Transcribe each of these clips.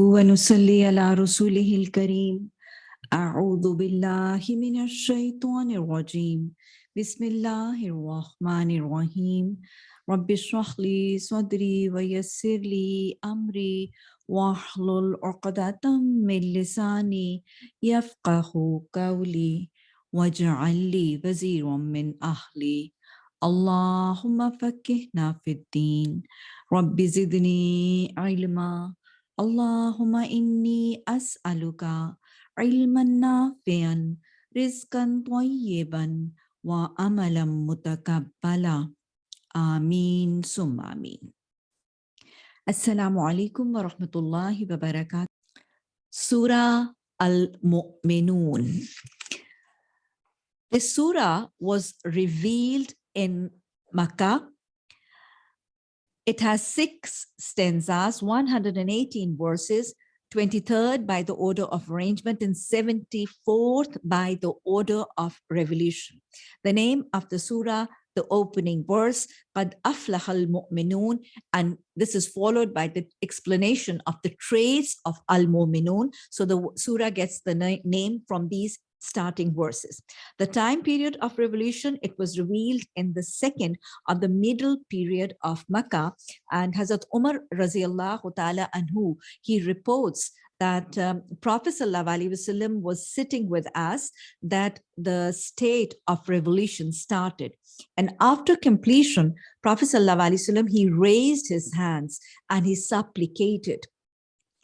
ونصلي على رسوله الكريم. أعوذ بالله من الشيطان الرجيم. بسم الله الرحمن الرحيم. رب اشرح لي صدري ويسر لي أمري واحلل عقدة من لساني يفقه قولي واجعل لي وزيرا من أهلي. اللهم فكهنا في الدين. رب زدني علما. اللهم إني أسألك علما نافعا رزقا طيبا وعملا متقبلا. آمين ثم آمين. السلام عليكم ورحمة الله وبركاته. Surah Al-Mu'minun The surah was revealed in Makkah. it has six stanzas, 118 verses, 23rd by the order of arrangement and 74th by the order of revolution. The name of the surah, the opening verse, قَدْ أَفْلَحَ الْمُؤْمِنُونَ and this is followed by the explanation of the traits of al-mu'minun. So the surah gets the na name from these starting verses. The time period of revolution, it was revealed in the second of the middle period of Makkah and Hazrat Umar Raziallahu ta'ala anhu, he reports that um, Prophet wasallam was sitting with us that the state of revolution started. And after completion, Prophet wasallam he raised his hands and he supplicated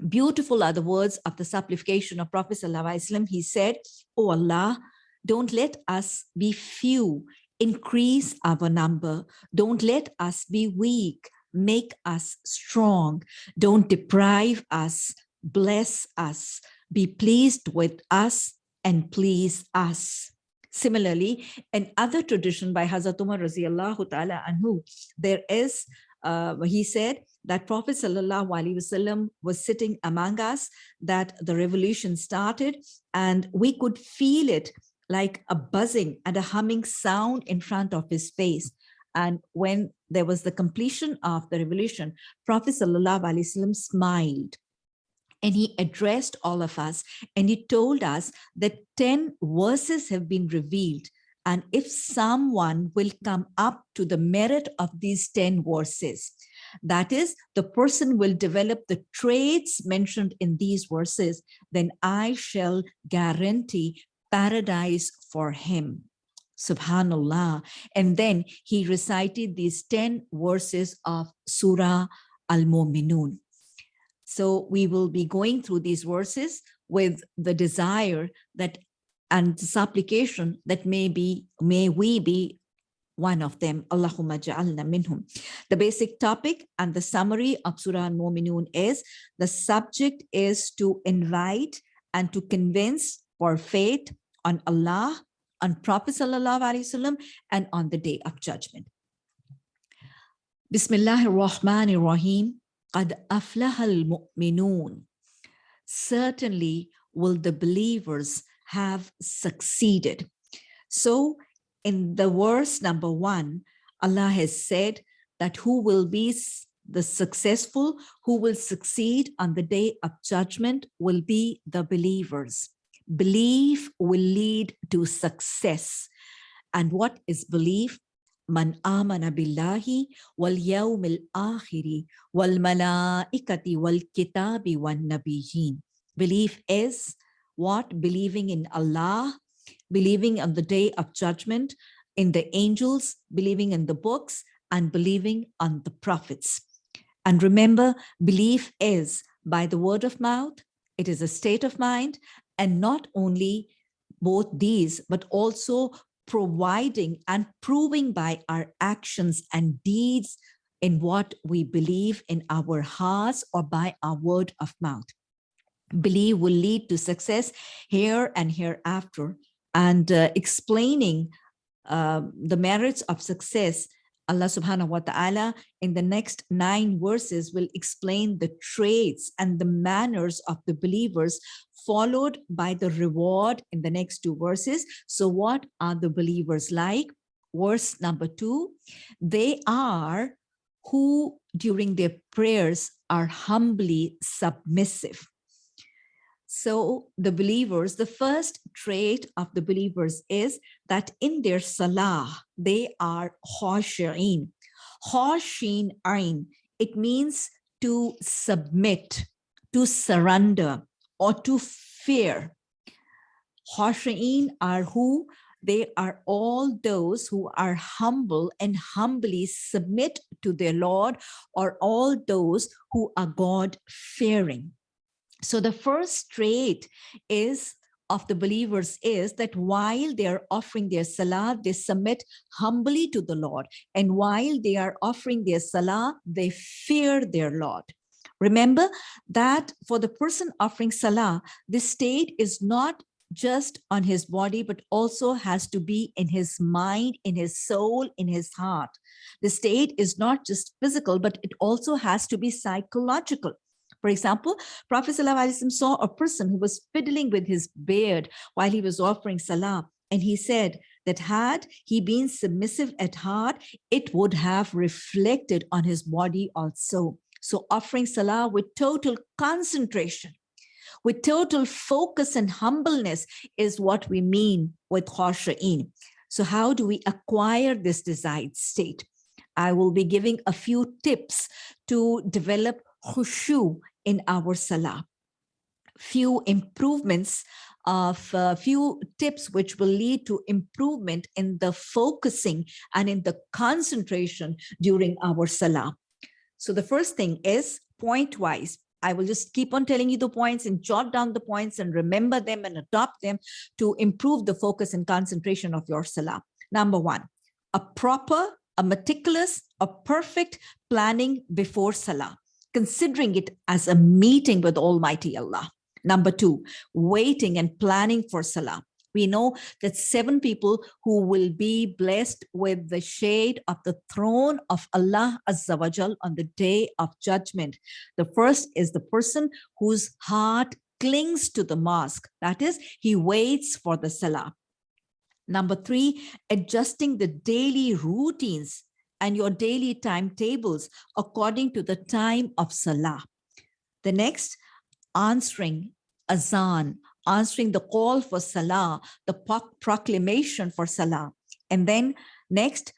Beautiful are the words of the supplication of Prophet ﷺ. He said, Oh Allah, don't let us be few, increase our number. Don't let us be weak, make us strong. Don't deprive us, bless us, be pleased with us and please us. Similarly, in other tradition by Hazrat Umar ta'ala anhu, there is, uh, he said, that Prophet Wasallam was sitting among us, that the revolution started, and we could feel it like a buzzing and a humming sound in front of his face. And when there was the completion of the revolution, Prophet Wasallam smiled and he addressed all of us and he told us that 10 verses have been revealed and if someone will come up to the merit of these 10 verses, that is, the person will develop the traits mentioned in these verses, then I shall guarantee paradise for him. Subhanallah. And then he recited these 10 verses of Surah Al-Mu'minun. So we will be going through these verses with the desire that and supplication that may be, may we be one of them. Allahumma ja'alna minhum. The basic topic and the summary of Surah Al-Mu'minun is the subject is to invite and to convince for faith on Allah, on Prophet Sallallahu Alaihi Wasallam, and on the day of judgment. Bismillahir Rahmanir Rahim. Qad aflahal mu'minun. Certainly will the believers have succeeded. So in the verse number one, Allah has said that who will be the successful, who will succeed on the day of judgment will be the believers. Belief will lead to success. And what is belief? Man amana billahi wal yawmil akhiri wal malaikati wal kitabi wan nabiyyin. Belief is what? Believing in Allah, believing on the day of judgment, in the angels, believing in the books, and believing on the prophets. And remember, belief is by the word of mouth, it is a state of mind, and not only both these, but also providing and proving by our actions and deeds in what we believe in our hearts or by our word of mouth believe will lead to success here and hereafter and uh, explaining uh, the merits of success Allah subhanahu wa ta'ala in the next nine verses will explain the traits and the manners of the believers followed by the reward in the next two verses. So what are the believers like? Verse number two, they are who during their prayers are humbly submissive. So the believers, the first trait of the believers is that in their salah, they are khashi'in. Khashin it means to submit, to surrender, or to fear. Khashi'in are who? They are all those who are humble and humbly submit to their Lord, or all those who are God-fearing. So the first trait is of the believers is that while they are offering their salah, they submit humbly to the Lord. And while they are offering their salah, they fear their Lord. Remember that for the person offering salah, the state is not just on his body, but also has to be in his mind, in his soul, in his heart. The state is not just physical, but it also has to be psychological. For example, Prophet ﷺ saw a person who was fiddling with his beard while he was offering salah. And he said that had he been submissive at heart, it would have reflected on his body also. So offering salah with total concentration, with total focus and humbleness is what we mean with khasha'in. So how do we acquire this desired state? I will be giving a few tips to develop khushu in our salah. Few improvements of a uh, few tips which will lead to improvement in the focusing and in the concentration during our salah. So the first thing is point wise. I will just keep on telling you the points and jot down the points and remember them and adopt them to improve the focus and concentration of your salah. Number one, a proper, a meticulous, a perfect planning before salah considering it as a meeting with Almighty Allah. Number two, waiting and planning for Salah. We know that seven people who will be blessed with the shade of the throne of Allah Azza wa Jal on the day of judgment. The first is the person whose heart clings to the mosque. That is, he waits for the Salah. Number three, adjusting the daily routines and your daily timetables according to the time of Salah. The next, answering azan, answering the call for Salah, the proclamation for Salah. And then next,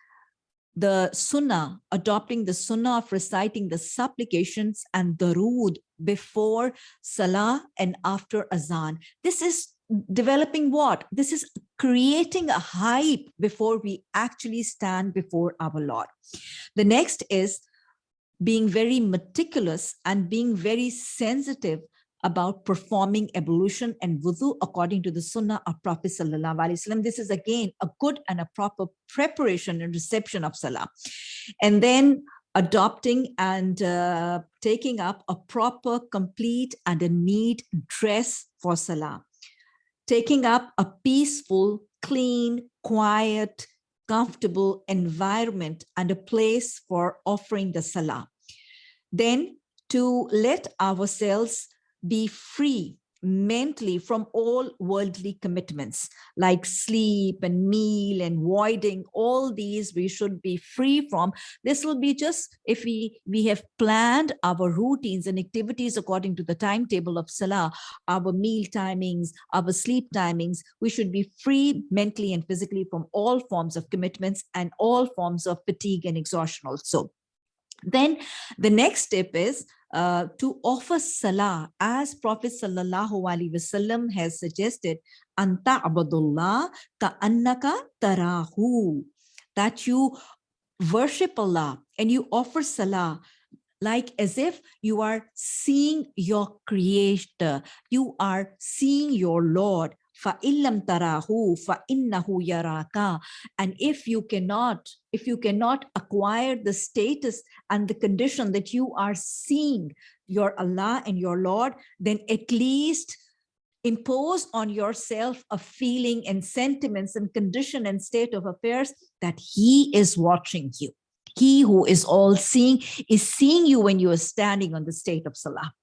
the sunnah, adopting the sunnah of reciting the supplications and the darood before salah and after azan. This is developing what? This is creating a hype before we actually stand before our Lord. The next is being very meticulous and being very sensitive about performing ablution and wudu according to the sunnah of Prophet Sallallahu Alaihi Wasallam. This is again a good and a proper preparation and reception of salah. And then adopting and uh, taking up a proper, complete and a neat dress for salah taking up a peaceful, clean, quiet, comfortable environment and a place for offering the salah. Then to let ourselves be free mentally from all worldly commitments like sleep and meal and voiding all these we should be free from. This will be just if we we have planned our routines and activities according to the timetable of salah our meal timings our sleep timings we should be free mentally and physically from all forms of commitments and all forms of fatigue and exhaustion also then the next step is uh, to offer salah as Prophet sallallahu alaihi wasallam has suggested anta abdullah ka annaka tarahu that you worship Allah and you offer salah like as if you are seeing your creator you are seeing your lord فَإِلَّمْ تَرَاهُ فَإِنَّهُ يَرَاكَ And if you cannot, if you cannot acquire the status and the condition that you are seeing your Allah and your Lord, then at least impose on yourself a feeling and sentiments and condition and state of affairs that he is watching you. He who is all seeing is seeing you when you are standing on the state of Salah.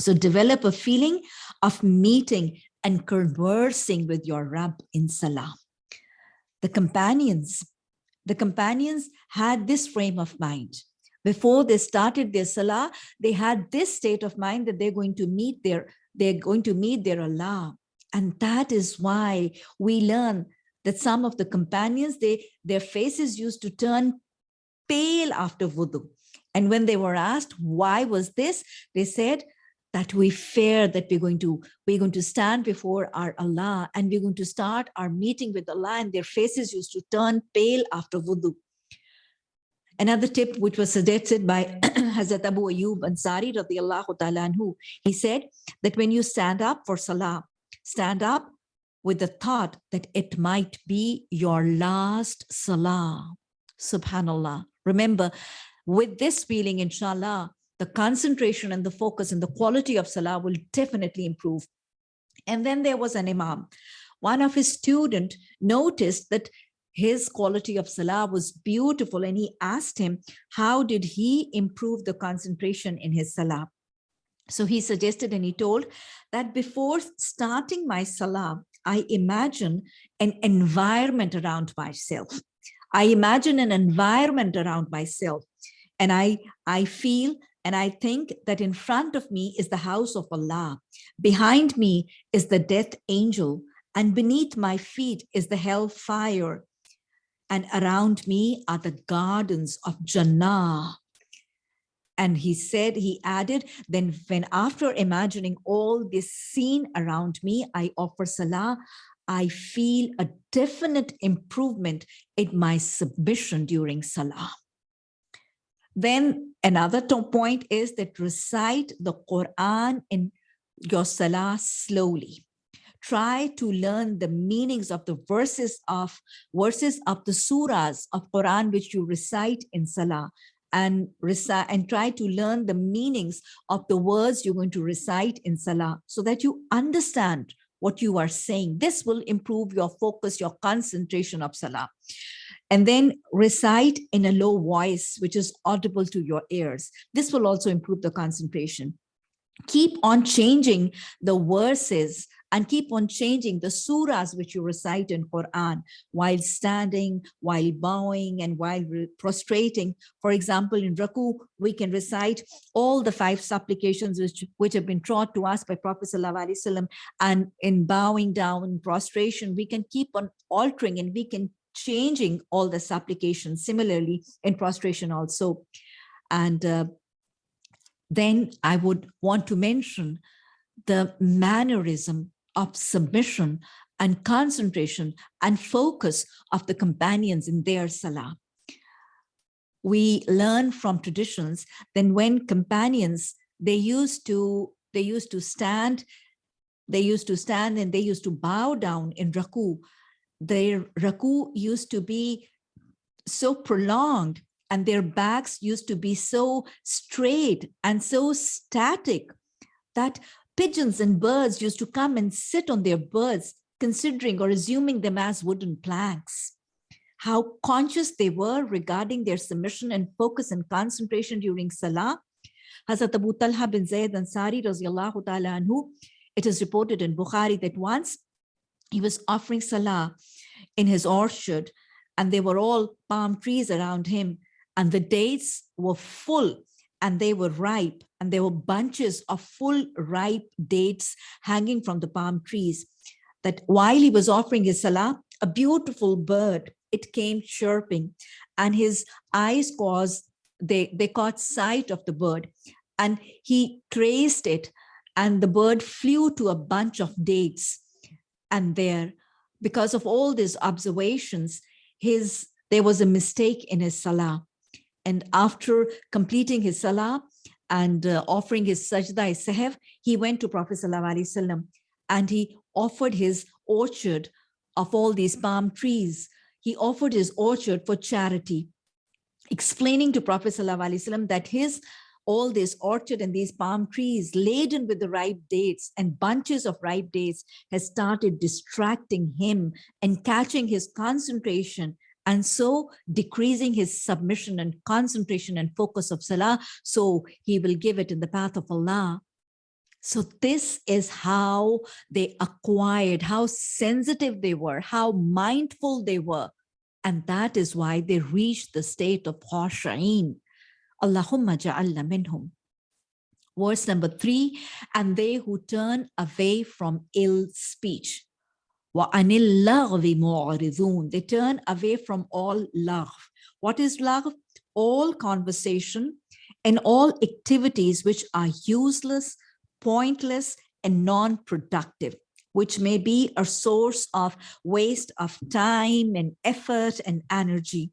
So develop a feeling of meeting and conversing with your Rabb in Salah. The companions, the companions had this frame of mind. before they started their salah, they had this state of mind that they're going to meet their, they're going to meet their Allah. And that is why we learn that some of the companions, they their faces used to turn pale after wudu. And when they were asked, why was this? They said that we fear that we're going to we're going to stand before our Allah and we're going to start our meeting with Allah and their faces used to turn pale after wudu. Another tip which was suggested by Hazrat Abu Ayyub Ansari radiallahu ta'ala anhu, he said that when you stand up for salah, stand up with the thought that it might be your last salah. Subhanallah. Remember, with this feeling, inshallah, the concentration and the focus and the quality of salah will definitely improve. And then there was an imam. One of his student noticed that his quality of salah was beautiful and he asked him, how did he improve the concentration in his salah? So he suggested and he told that before starting my salah, I imagine an environment around myself. I imagine an environment around myself. And I, I feel and I think that in front of me is the house of Allah. Behind me is the death angel. And beneath my feet is the hellfire. And around me are the gardens of Jannah. And he said, he added, then when after imagining all this scene around me, I offer salah, I feel a definite improvement in my submission during salah. Then another point is that recite the Quran in your salah slowly. Try to learn the meanings of the verses of verses of the surahs of Quran which you recite in salah and recite and try to learn the meanings of the words you're going to recite in Salah so that you understand what you are saying. This will improve your focus, your concentration of Salah. And then recite in a low voice, which is audible to your ears. This will also improve the concentration keep on changing the verses and keep on changing the surahs which you recite in Quran while standing, while bowing, and while prostrating. For example, in Raku, we can recite all the five supplications which, which have been taught to us by Prophet Wasallam. And in bowing down, in prostration, we can keep on altering and we can changing all the supplications. Similarly, in prostration also. And uh, then I would want to mention the mannerism of submission and concentration and focus of the companions in their salah. We learn from traditions then when companions, they used to, they used to stand, they used to stand and they used to bow down in raku. Their raku used to be so prolonged and their backs used to be so straight and so static that pigeons and birds used to come and sit on their birds, considering or assuming them as wooden planks. How conscious they were regarding their submission and focus and concentration during Salah. Hazrat Abu Talha bin Zayd Ansari ta'ala anhu, it is reported in Bukhari that once he was offering Salah in his orchard and there were all palm trees around him and the dates were full and they were ripe and there were bunches of full ripe dates hanging from the palm trees. That while he was offering his salah a beautiful bird it came chirping and his eyes caused they they caught sight of the bird and he traced it and the bird flew to a bunch of dates and there because of all these observations his there was a mistake in his salah and after completing his salah and uh, offering his sajda sahw, he went to Prophet Wasallam and he offered his orchard of all these palm trees. He offered his orchard for charity, explaining to Prophet Wasallam that his all this orchard and these palm trees laden with the ripe dates and bunches of ripe dates has started distracting him and catching his concentration and so decreasing his submission and concentration and focus of salah. So he will give it in the path of allah. So this is how they acquired how sensitive they were how mindful they were. And that is why they reached the state of khashain Allahumma ja'alna minhum. Verse number three, and they who turn away from ill speech. وَأَنِ اللَّغْوِ مُعْرِضُونَ They turn away from all laghw. What is laghw? All conversation and all activities which are useless, pointless, and non-productive, which may be a source of waste of time and effort and energy.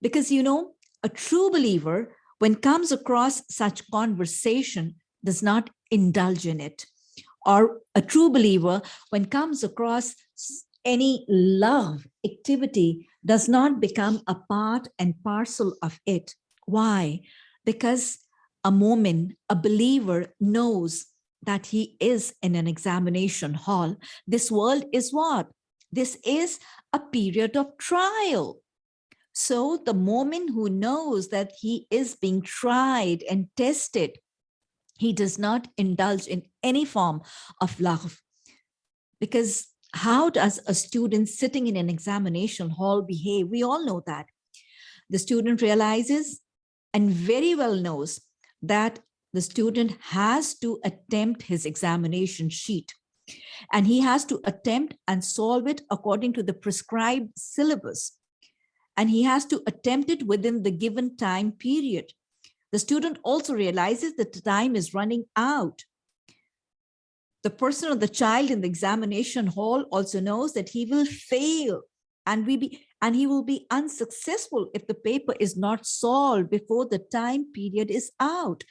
Because, you know, a true believer, when comes across such conversation, does not indulge in it. Or a true believer, when comes across any laghw activity, does not become a part and parcel of it. Why? Because a mu'min, a believer knows that he is in an examination hall. This world is what? This is a period of trial. So the mu'min who knows that he is being tried and tested, he does not indulge in any form of laghw. Because how does a student sitting in an examination hall behave? We all know that. The student realizes and very well knows that the student has to attempt his examination sheet and he has to attempt and solve it according to the prescribed syllabus and he has to attempt it within the given time period. The student also realizes that the time is running out. The person or the child in the examination hall also knows that he will fail and we be and he will be unsuccessful if the paper is not solved before the time period is out.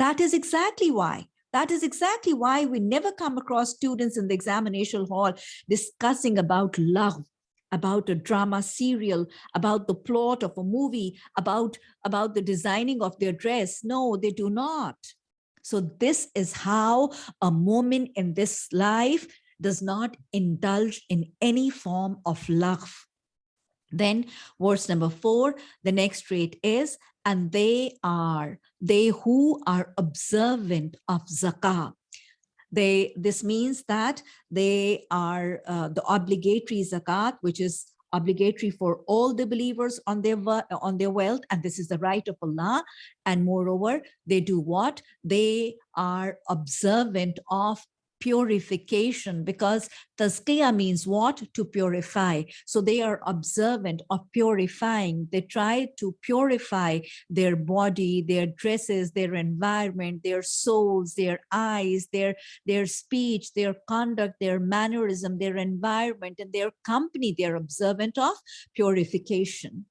That is exactly why. That is exactly why we never come across students in the examination hall discussing about laghw, about a drama serial, about the plot of a movie, about, about the designing of their dress. No, they do not. So this is how a mu'min in this life does not indulge in any form of laghw. Then verse number four, the next trait is, and they are, they who are observant of zakah. They, this means that they are uh, the obligatory zakat, which is obligatory for all the believers on their on their wealth and this is the right of Allah. And moreover they do what? They are observant of purification because tazkiyah means what? To purify. So they are observant of purifying. They try to purify their body, their dresses, their environment, their souls, their eyes, their, their speech, their conduct, their mannerism, their environment, and their company. They're observant of purification.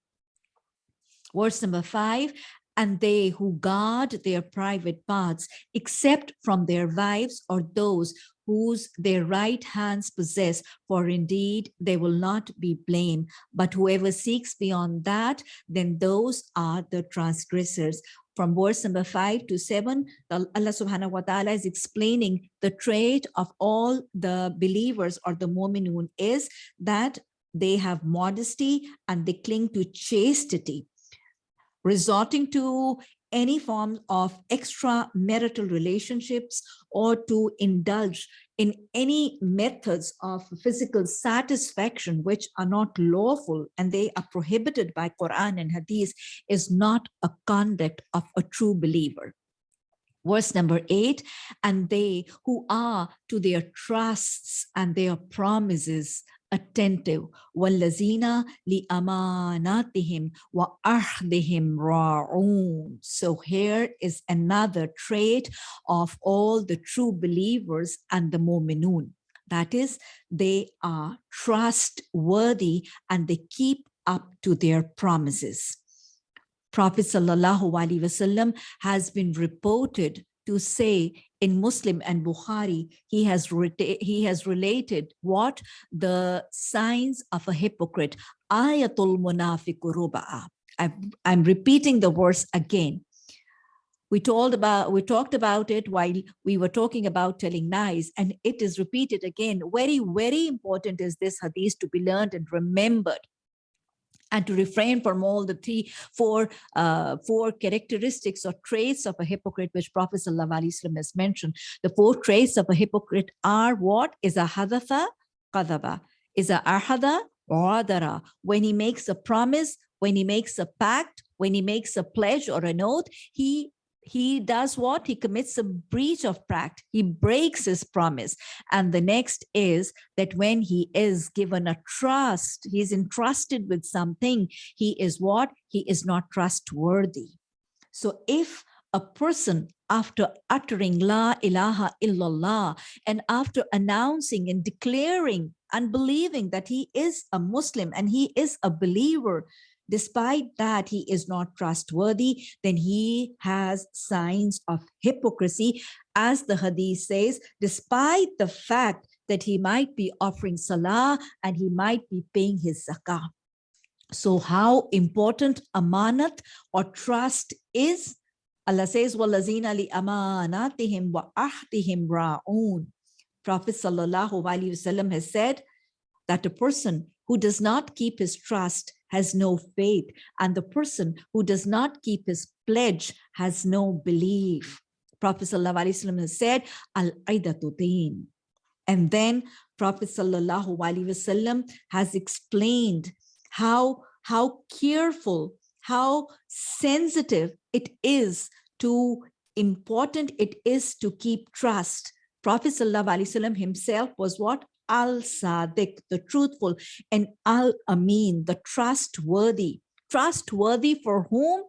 Verse number five, and they who guard their private parts, except from their wives or those whose their right hands possess, for indeed they will not be blamed. But whoever seeks beyond that, then those are the transgressors. From verse number five to seven, Allah subhanahu wa ta'ala is explaining the trait of all the believers or the mu'minun is that they have modesty and they cling to chastity resorting to any form of extramarital relationships or to indulge in any methods of physical satisfaction which are not lawful and they are prohibited by Quran and Hadith is not a conduct of a true believer. Verse number eight, and they who are to their trusts and their promises attentive والذين لأماناتهم وأحدهم راعون so here is another trait of all the true believers and the mu'minun that is they are trustworthy and they keep up to their promises Prophet sallallahu alaihi wasallam has been reported to say in Muslim and Bukhari, he has, he has related what? The signs of a hypocrite. Ayatul munafiqu ruba'a. I'm repeating the verse again. We told about, we talked about it while we were talking about telling lies, and it is repeated again. Very, very important is this hadith to be learned and remembered and to refrain from all the three, four, uh, four characteristics or traits of a hypocrite, which Prophet ﷺ has mentioned. The four traits of a hypocrite are what? Is a hadatha qadaba, is a ahada radara. When he makes a promise, when he makes a pact, when he makes a pledge or an oath, he he does what? He commits a breach of pact. He breaks his promise. And the next is that when he is given a trust, he's entrusted with something, he is what? He is not trustworthy. So if a person after uttering La ilaha illallah and after announcing and declaring and believing that he is a Muslim and he is a believer, despite that he is not trustworthy, then he has signs of hypocrisy. As the hadith says, despite the fact that he might be offering salah and he might be paying his zakah. So how important amanat or trust is Allah says, وَالَّذِينَ لِأَمَانَاتِهِمْ وَأَحْدِهِمْ رَاءُونَ Prophet Sallallahu Alaihi Wasallam has said that a person who does not keep his trust has no faith, and the person who does not keep his pledge has no belief. Prophet Sallallahu Alaihi Wasallam has said, Al-Aidatu And then Prophet Sallallahu Alaihi Wasallam has explained how, how careful how sensitive it is to important it is to keep trust. Prophet Wasallam himself was what? Al-Sadiq, the truthful, and Al-Amin, the trustworthy. Trustworthy for whom?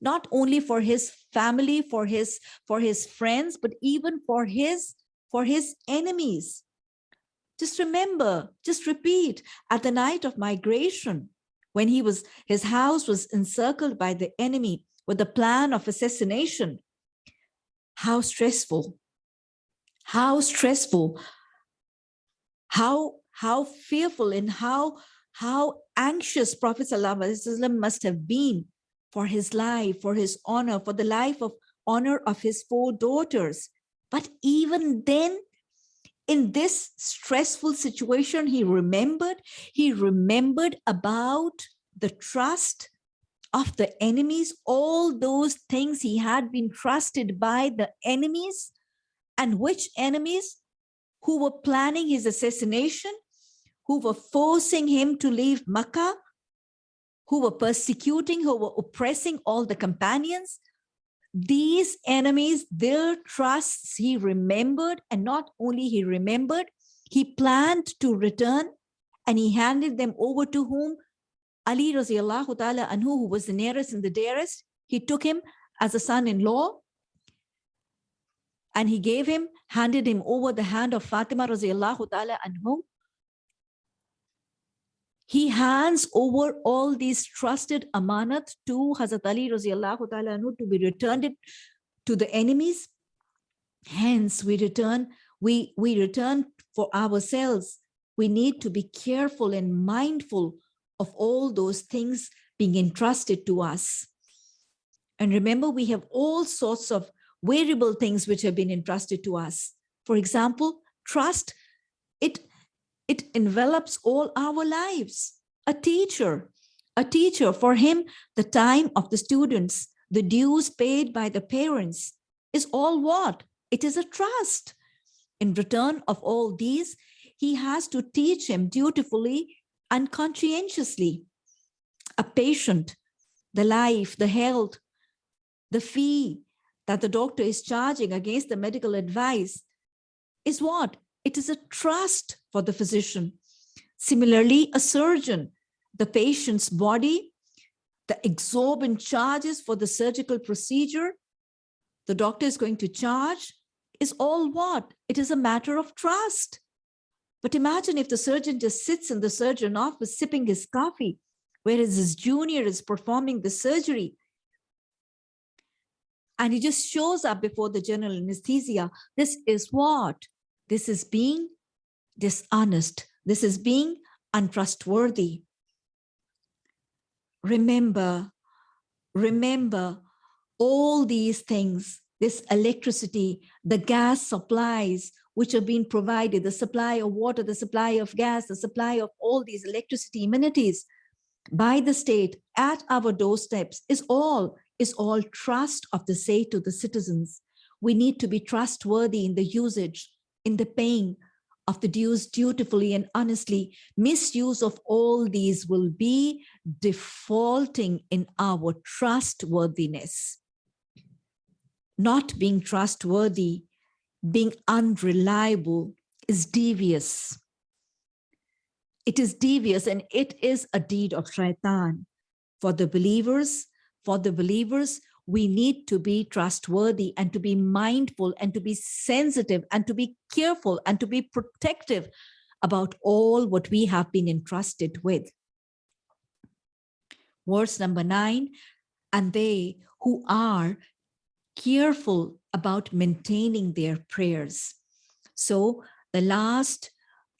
Not only for his family, for his, for his friends, but even for his, for his enemies. Just remember, just repeat, at the night of migration, when he was his house was encircled by the enemy with the plan of assassination how stressful how stressful how how fearful and how how anxious prophet must have been for his life for his honor for the life of honor of his four daughters. But even then in this stressful situation, he remembered, he remembered about the trust of the enemies, all those things he had been trusted by the enemies and which enemies who were planning his assassination, who were forcing him to leave Makkah, who were persecuting, who were oppressing all the companions, these enemies, their trusts he remembered, and not only he remembered, he planned to return and he handed them over to whom? Ali radiallahu ta'ala anhu, who was the nearest and the dearest, he took him as a son-in-law and he gave him, handed him over the hand of Fatima radiallahu ta'ala anhu, he hands over all these trusted amanat to Hazrat Ali radiallahu ta'ala to be returned it to the enemies. Hence, we return, we, we return for ourselves. We need to be careful and mindful of all those things being entrusted to us. And remember, we have all sorts of variable things which have been entrusted to us. For example, trust, it it envelops all our lives. A teacher, a teacher, for him, the time of the students, the dues paid by the parents is all what? It is a trust. In return of all these, he has to teach him dutifully and conscientiously. A patient, the life, the health, the fee that the doctor is charging against the medical advice is what? It is a trust for the physician. Similarly, a surgeon, the patient's body, the exorbitant charges for the surgical procedure, the doctor is going to charge is all what? It is a matter of trust. But imagine if the surgeon just sits in the surgeon office sipping his coffee, whereas his junior is performing the surgery. And he just shows up before the general anesthesia. This is what? This is being dishonest. This is being untrustworthy. Remember, remember all these things, this electricity, the gas supplies, which are being provided, the supply of water, the supply of gas, the supply of all these electricity amenities by the state at our doorsteps is all, is all trust of the say to the citizens. We need to be trustworthy in the usage in the paying of the dues dutifully and honestly. Misuse of all these will be defaulting in our trustworthiness. Not being trustworthy, being unreliable is devious. It is devious and it is a deed of shaitan. For the believers, for the believers, we need to be trustworthy and to be mindful and to be sensitive and to be careful and to be protective about all what we have been entrusted with. Verse number nine, and they who are careful about maintaining their prayers. So the last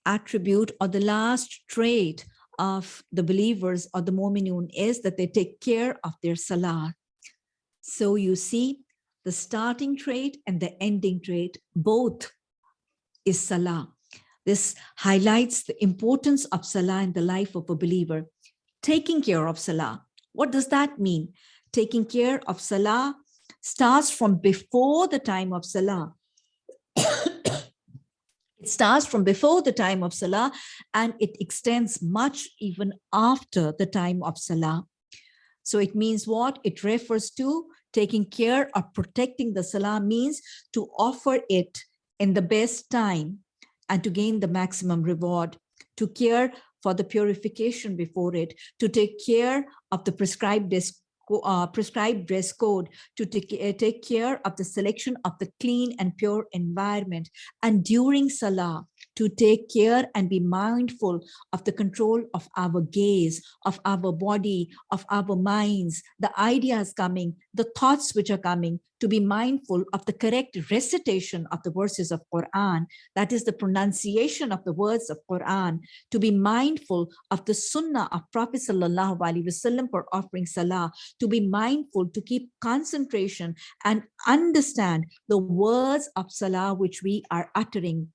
attribute or the last trait of the believers or the Mu'minun is that they take care of their salah. So you see the starting trait and the ending trait, both is Salah. This highlights the importance of Salah in the life of a believer. Taking care of Salah. What does that mean? Taking care of Salah starts from before the time of Salah. it starts from before the time of Salah and it extends much even after the time of Salah. So it means what? It refers to taking care of protecting the salah means to offer it in the best time and to gain the maximum reward, to care for the purification before it, to take care of the prescribed uh, prescribed dress code to take, uh, take care of the selection of the clean and pure environment. And during Salah, to take care and be mindful of the control of our gaze, of our body, of our minds, the ideas coming, the thoughts which are coming, to be mindful of the correct recitation of the verses of Quran, that is the pronunciation of the words of Quran, to be mindful of the sunnah of Prophet Sallallahu Alaihi Wasallam for offering salah, to be mindful, to keep concentration and understand the words of salah which we are uttering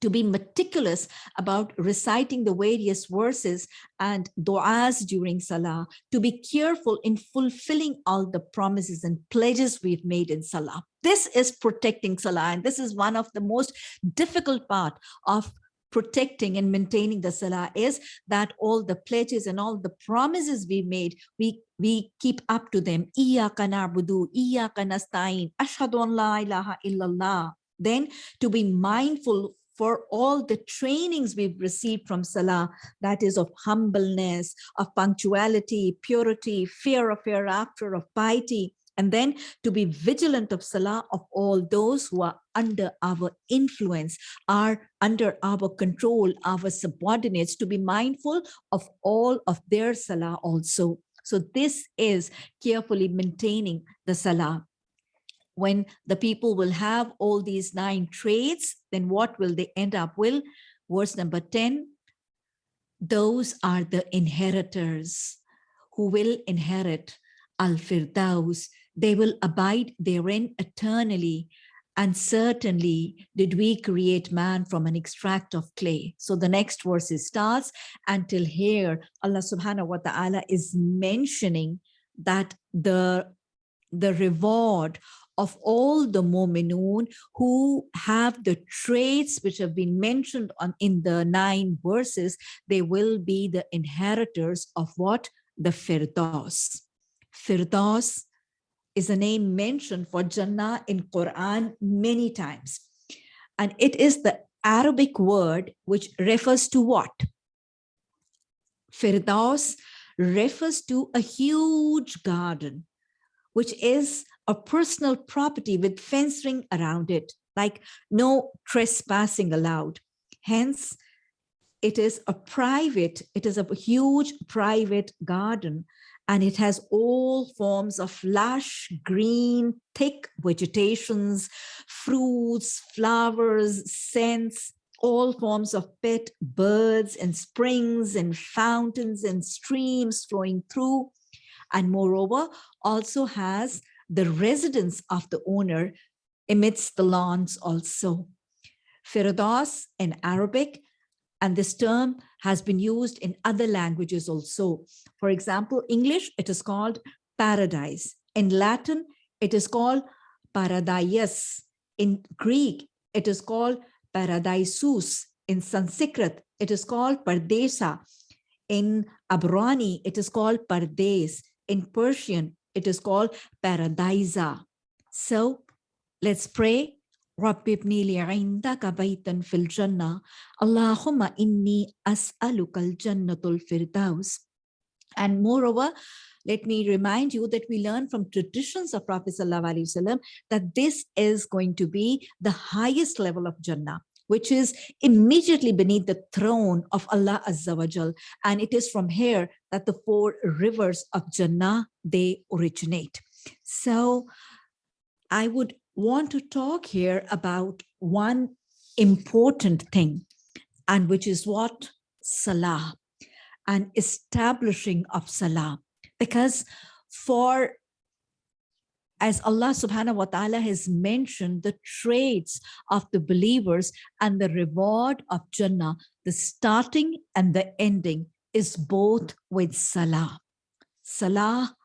to be meticulous about reciting the various verses and du'as during salah, to be careful in fulfilling all the promises and pledges we've made in salah. This is protecting salah, and this is one of the most difficult part of protecting and maintaining the salah is that all the pledges and all the promises we made, we we keep up to them. Iyaka na'budu, iyaka nasta'in, ashhadu an la ilaha illallah. Then to be mindful for all the trainings we've received from Salah, that is of humbleness, of punctuality, purity, fear of hereafter, of piety, and then to be vigilant of Salah of all those who are under our influence, are under our control, our subordinates, to be mindful of all of their Salah also. So this is carefully maintaining the Salah when the people will have all these nine traits, then what will they end up with? Verse number 10, those are the inheritors who will inherit Al-Firdaus. They will abide therein eternally. And certainly did we create man from an extract of clay. So the next verse starts until here, Allah subhanahu wa ta'ala is mentioning that the, the reward of all the Mu'minun who have the traits which have been mentioned on in the nine verses, they will be the inheritors of what? The Firdaus. Firdaus is a name mentioned for Jannah in Quran many times. And it is the Arabic word which refers to what? Firdaus refers to a huge garden, which is a personal property with fencing around it, like no trespassing allowed. Hence, it is a private, it is a huge private garden and it has all forms of lush, green, thick vegetations, fruits, flowers, scents, all forms of pet birds and springs and fountains and streams flowing through. And moreover, also has the residence of the owner amidst the lawns also. Firdaus in Arabic, and this term has been used in other languages also. For example, English, it is called paradise. In Latin, it is called paradies. In Greek, it is called paradisus. In Sanskrit, it is called Pardesa. In Abrani, it is called Pardes. In Persian, it is called Paradisa. So let's pray. رب ابني لي عندك بيتا في الجنة اللهم إني أسألك الجنة الفردوس and moreover let me remind you that we learn from traditions of Prophet Wasallam that this is going to be the highest level of Jannah which is immediately beneath the throne of Allah Azza wa Jal. And it is from here that the four rivers of Jannah, they originate. So I would want to talk here about one important thing, and which is what? Salah, and establishing of Salah. Because for as Allah subhanahu wa ta'ala has mentioned the traits of the believers and the reward of Jannah, the starting and the ending is both with Salah. Salah,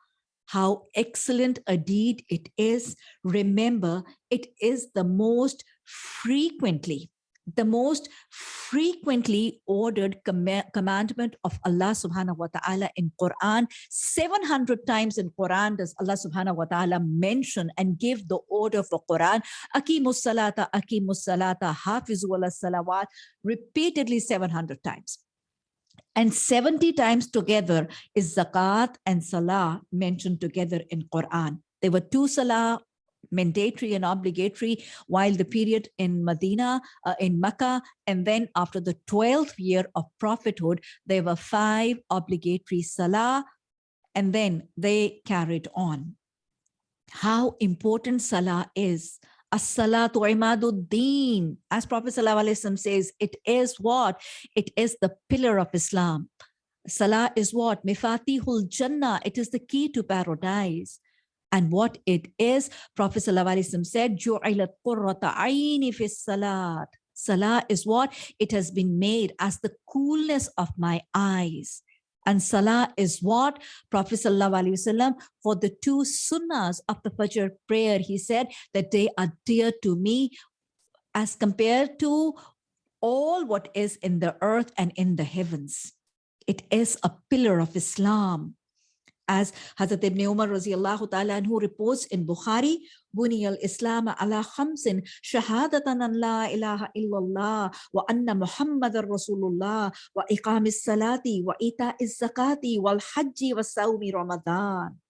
how excellent a deed it is. Remember, it is the most frequently the most frequently ordered com commandment of Allah subhanahu wa ta'ala in Quran. 700 times in Quran does Allah subhanahu wa ta'ala mention and give the order for Quran. Akimus salata, akimus salata, hafizu ala salawat, repeatedly 700 times. And 70 times together is zakat and salah mentioned together in Quran. There were two salah mandatory and obligatory while the period in Medina, uh, in Mecca, and then after the 12th year of prophethood, there were five obligatory salah, and then they carried on. How important salah is. As-salatu imaduddin. As Prophet says, it is what? It is the pillar of Islam. Salah is what? Miftahul Jannah. It is the key to paradise and what it is. Prophet ﷺ said, salat. Salah is what? It has been made as the coolness of my eyes. And Salah is what? Prophet ﷺ, for the two sunnahs of the Fajr prayer, he said that they are dear to me as compared to all what is in the earth and in the heavens. It is a pillar of Islam as Hazrat ibn Umar radiallahu ta'ala who reports in Bukhari, بني الإسلام على خمس شهادة أن لا إله إلا الله وأن محمد رسول الله وإقام الصلاة وإيتاء الزكاة والحج والصوم رمضان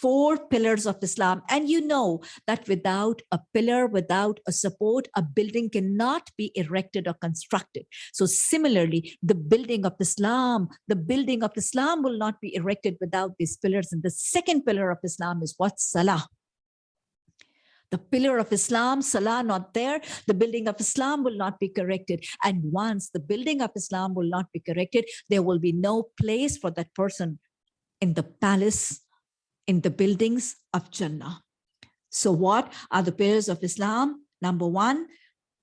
four pillars of Islam. And you know that without a pillar, without a support, a building cannot be erected or constructed. So similarly, the building of Islam, the building of Islam will not be erected without these pillars. And the second pillar of Islam is what? Salah. The pillar of Islam, Salah not there, the building of Islam will not be corrected. And once the building of Islam will not be corrected, there will be no place for that person in the palace in the buildings of Jannah. So what are the pillars of Islam? Number one,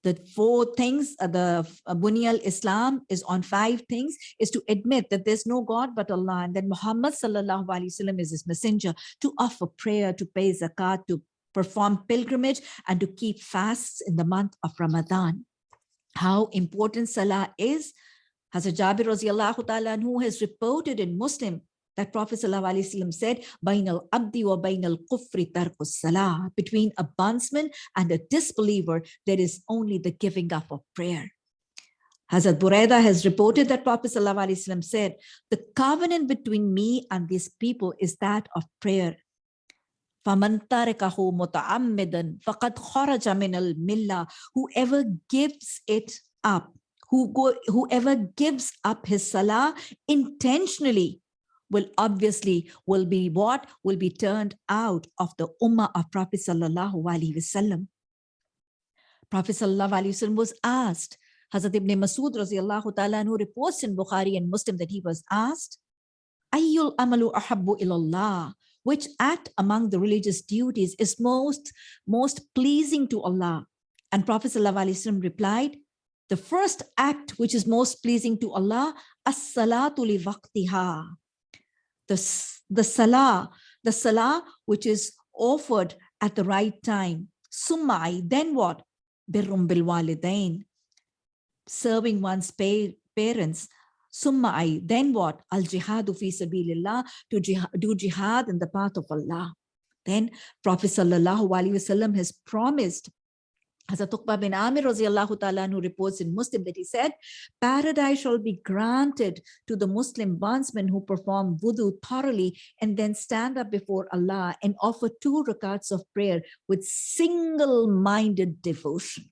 the four things, uh, the uh, Bunyal Islam is on five things, is to admit that there's no God but Allah, and that Muhammad sallallahu alaihi wasallam is his messenger, to offer prayer, to pay zakat, to perform pilgrimage, and to keep fasts in the month of Ramadan. How important Salah is, Hazrat Jabir radiallahu ta'ala who has reported in Muslim that Prophet ﷺ said, Bainal Abdi wa Bainal Kufri Tarkus Salah. Between a bondsman and a disbeliever, there is only the giving up of prayer. Hazrat Buraida has reported that Prophet ﷺ said, the covenant between me and these people is that of prayer. Whoever gives it up, who go, whoever gives up his salah intentionally will obviously will be what will be turned out of the ummah of Prophet sallallahu alaihi wasallam. Prophet sallallahu alaihi wasallam was asked, Hazrat ibn Masud radiallahu ta'ala who reports in Bukhari and Muslim that he was asked, Ayyul amalu ahabbu ilallah, which act among the religious duties is most, most pleasing to Allah? And Prophet sallallahu alaihi wasallam replied, the first act which is most pleasing to Allah, as-salatu li the, the salah, the salah which is offered at the right time. Sumai, then what? Birrum bil walidain. serving one's pa- parents. Summa I, then what? Al jihadu fi sabilillah, to jihad, do jihad in the path of Allah. Then Prophet Sallallahu Alaihi Wasallam has promised Hazrat Uqba bin Amir radiallahu ta'ala who reports in Muslim that he said, paradise shall be granted to the Muslim bondsmen who perform wudu thoroughly and then stand up before Allah and offer two rakats of prayer with single-minded devotion.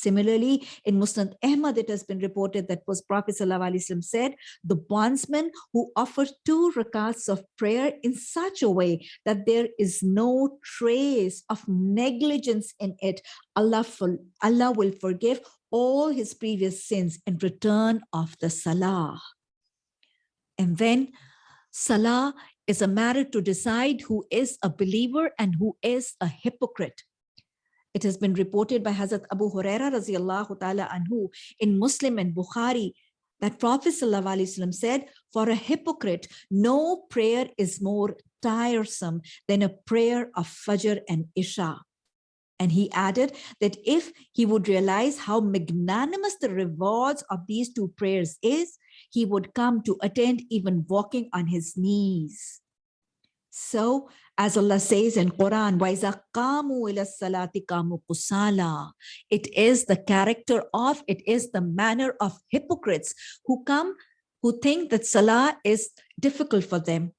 Similarly, in Musnad Ahmad, it has been reported that was Prophet ﷺ said, the bondsman who offers two rakats of prayer in such a way that there is no trace of negligence in it, Allah, Allah will forgive all his previous sins in return of the salah. And then salah is a matter to decide who is a believer and who is a hypocrite. It has been reported by Hazrat Abu Huraira anhu in Muslim and Bukhari that Prophet ﷺ said, for a hypocrite, no prayer is more tiresome than a prayer of Fajr and Isha. And he added that if he would realize how magnanimous the rewards of these two prayers is, he would come to attend even walking on his knees. So as Allah says in Quran, it is the character of, it is the manner of hypocrites who come, who think that Salah is difficult for them.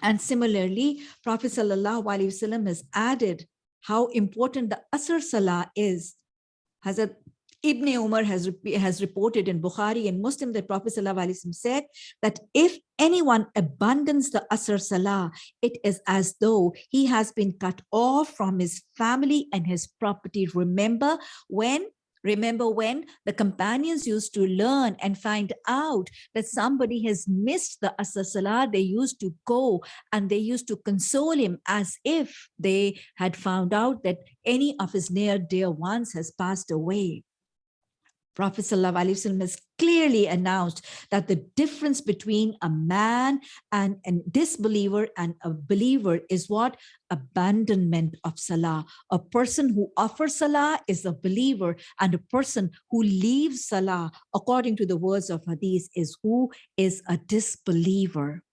And similarly, Prophet Wasallam has added how important the Asr Salah is. Hazrat Ibn Umar has, has reported in Bukhari and Muslim that Prophet ﷺ said that if anyone abandons the Asr Salah, it is as though he has been cut off from his family and his property. Remember when Remember when the companions used to learn and find out that somebody has missed the Asr Salah, they used to go and they used to console him as if they had found out that any of his near dear ones has passed away. Prophet ﷺ has clearly announced that the difference between a man and a disbeliever and a believer is what? Abandonment of Salah. A person who offers Salah is a believer and a person who leaves Salah, according to the words of Hadith, is who is a disbeliever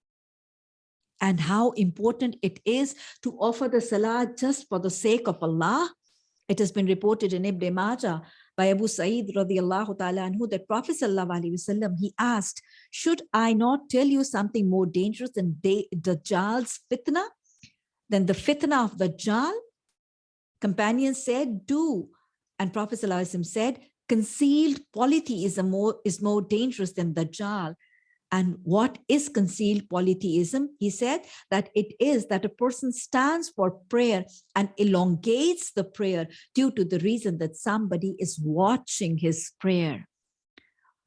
and how important it is to offer the Salah just for the sake of Allah. It has been reported in Ibn Majah by Abu Sa'id radiallahu ta'ala anhu that Prophet wasallam, he asked, should I not tell you something more dangerous than Dajjal's fitna? Than the fitna of Dajjal? Companions said, do. And Prophet wasallam said, concealed polity is, more, is more dangerous than Dajjal. And what is concealed polytheism? He said that it is that a person stands for prayer and elongates the prayer due to the reason that somebody is watching his prayer.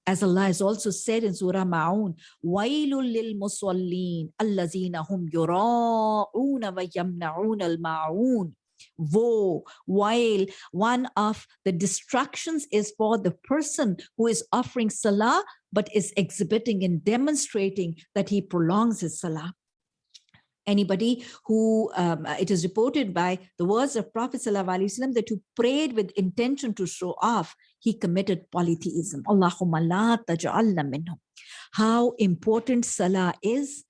As Allah has also said in Surah Ma'un, وَيْلٌ لِلْمُصَلِّينَ الَّذِينَ هُمْ يُرَاءُونَ وَيَمْنَعُونَ الْمَعُونَ woe, while one of the destructions is for the person who is offering salah, but is exhibiting and demonstrating that he prolongs his salah. Anybody who, um, it is reported by the words of Prophet ﷺ that who prayed with intention to show off, he committed polytheism. Allahumma la taj'alna minhum. How important salah is.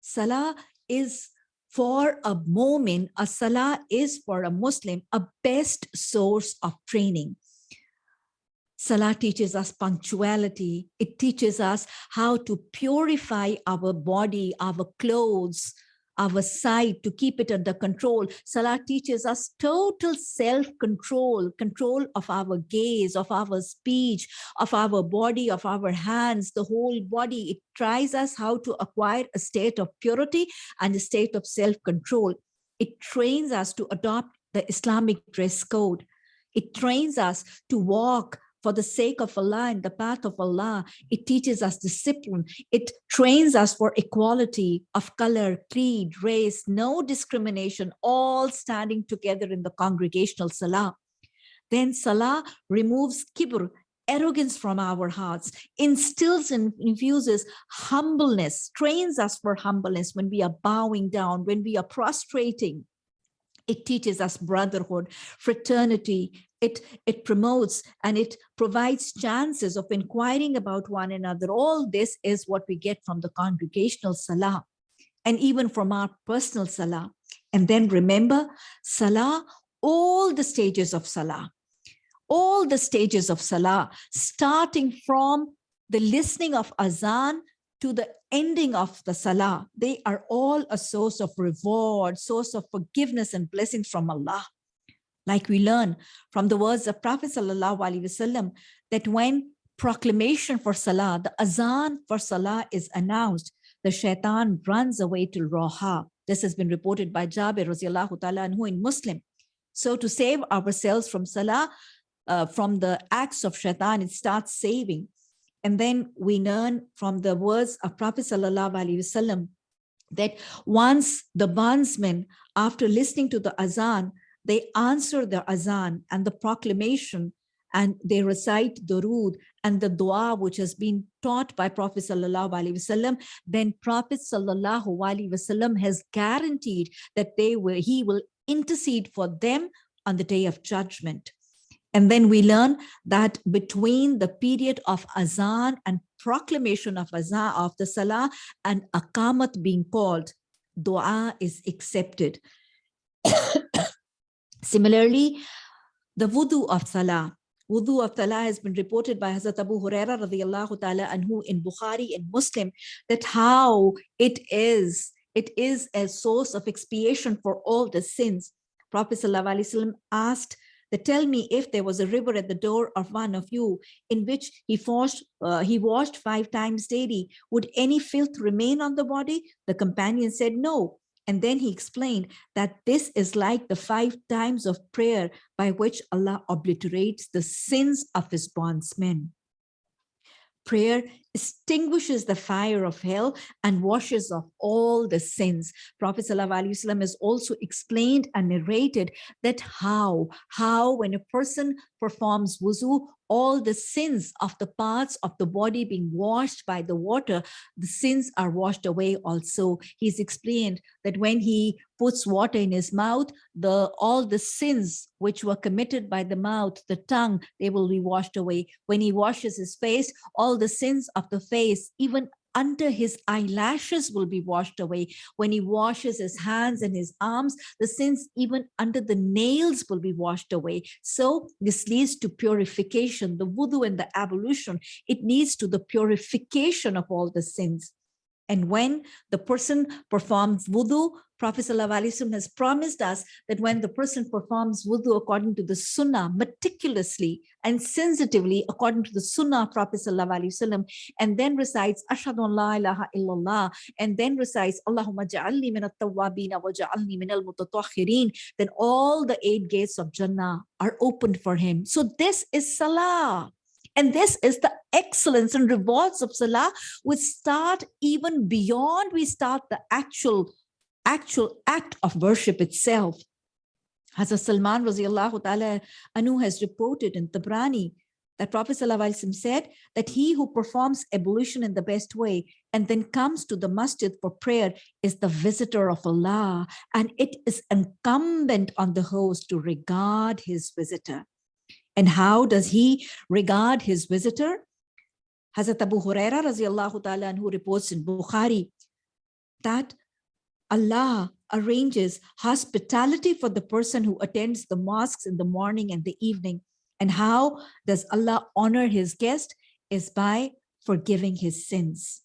Salah is for a moment, a salah is for a Muslim a best source of training. Salah teaches us punctuality. It teaches us how to purify our body, our clothes, our sight, to keep it under control. Salah teaches us total self-control, control of our gaze, of our speech, of our body, of our hands, the whole body. It tries us how to acquire a state of purity and a state of self-control. It trains us to adopt the Islamic dress code. It trains us to walk for the sake of Allah and the path of Allah. It teaches us discipline. It trains us for equality of color, creed, race, no discrimination, all standing together in the congregational salah. Then salah removes kibr, arrogance from our hearts, instills and infuses humbleness, trains us for humbleness when we are bowing down, when we are prostrating, It teaches us brotherhood, fraternity. It, it promotes and it provides chances of inquiring about one another. All this is what we get from the congregational salah and even from our personal salah. And then remember, salah, all the stages of salah, all the stages of salah, starting from the listening of azan to the ending of the salah, they are all a source of reward, source of forgiveness and blessings from Allah. Like we learn from the words of Prophet Wasallam that when proclamation for salah, the azan for salah is announced, the shaitan runs away to Roha. This has been reported by Jabir radiallahu ta'ala anhu in Muslim. So to save ourselves from salah, uh, from the acts of shaitan, it starts saving. And then we learn from the words of Prophet Sallallahu Alaihi Wasallam that once the bondsmen, after listening to the azan, they answer the azan and the proclamation and they recite the Durood and the dua which has been taught by Prophet Sallallahu Alaihi Wasallam, then Prophet Sallallahu Alaihi Wasallam has guaranteed that they will, he will intercede for them on the day of judgment. And then we learn that between the period of azan and proclamation of azan of the salah and akamat being called, dua is accepted. Similarly, the wudu of salah, wudu of salah has been reported by Hazrat Abu Huraira radiallahu ta'ala anhu in Bukhari and Muslim that how it is, it is a source of expiation for all the sins. Prophet wasallam asked that tell me if there was a river at the door of one of you in which he washed, uh, he washed five times daily, would any filth remain on the body? The companion said no. And then he explained that this is like the five times of prayer by which Allah obliterates the sins of his bondsmen. Prayer extinguishes the fire of hell and washes off all the sins. Prophet ﷺ has also explained and narrated that how, how when a person performs wuzu, all the sins of the parts of the body being washed by the water, the sins are washed away also. He's explained that when he puts water in his mouth, the all the sins which were committed by the mouth, the tongue, they will be washed away. When he washes his face, all the sins of the face, even under his eyelashes will be washed away. When he washes his hands and his arms, the sins even under the nails will be washed away. So this leads to purification, the wudu and the ablution. It leads to the purification of all the sins. And when the person performs wudu, Prophet ﷺ has promised us that when the person performs wudu according to the sunnah, meticulously and sensitively according to the sunnah Prophet ﷺ, and then recites Ashhadu an la ilaha illallah, and then recites Allahumma ja'alni min at-tawwabin wa ja'alni min al-mutatahhirin, then all the eight gates of Jannah are opened for him. So this is salah. And this is the excellence and rewards of Salah, which start even beyond we start the actual, actual act of worship itself. Hazrat Salman radiallahu ta'ala Anu has reported in Tabrani that Prophet ﷺ said that he who performs ablution in the best way and then comes to the masjid for prayer is the visitor of Allah and it is incumbent on the host to regard his visitor. And how does he regard his visitor? Hazrat Abu Huraira radiallahu ta'ala who reports in Bukhari that Allah arranges hospitality for the person who attends the mosques in the morning and the evening. And how does Allah honor his guest is by forgiving his sins.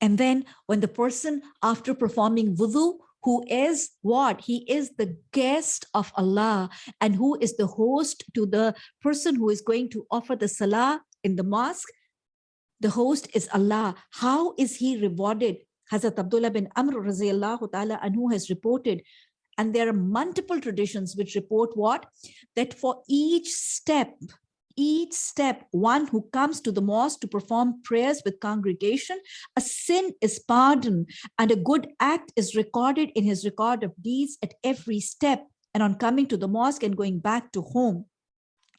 And then when the person after performing wudu who is what? He is the guest of Allah and who is the host to the person who is going to offer the salah in the mosque. The host is Allah. How is he rewarded? Hazrat Abdullah bin Amr radiallahu ta'ala anhu has reported and there are multiple traditions which report what? That for each step each step, one who comes to the mosque to perform prayers with congregation, a sin is pardoned and a good act is recorded in his record of deeds at every step and on coming to the mosque and going back to home.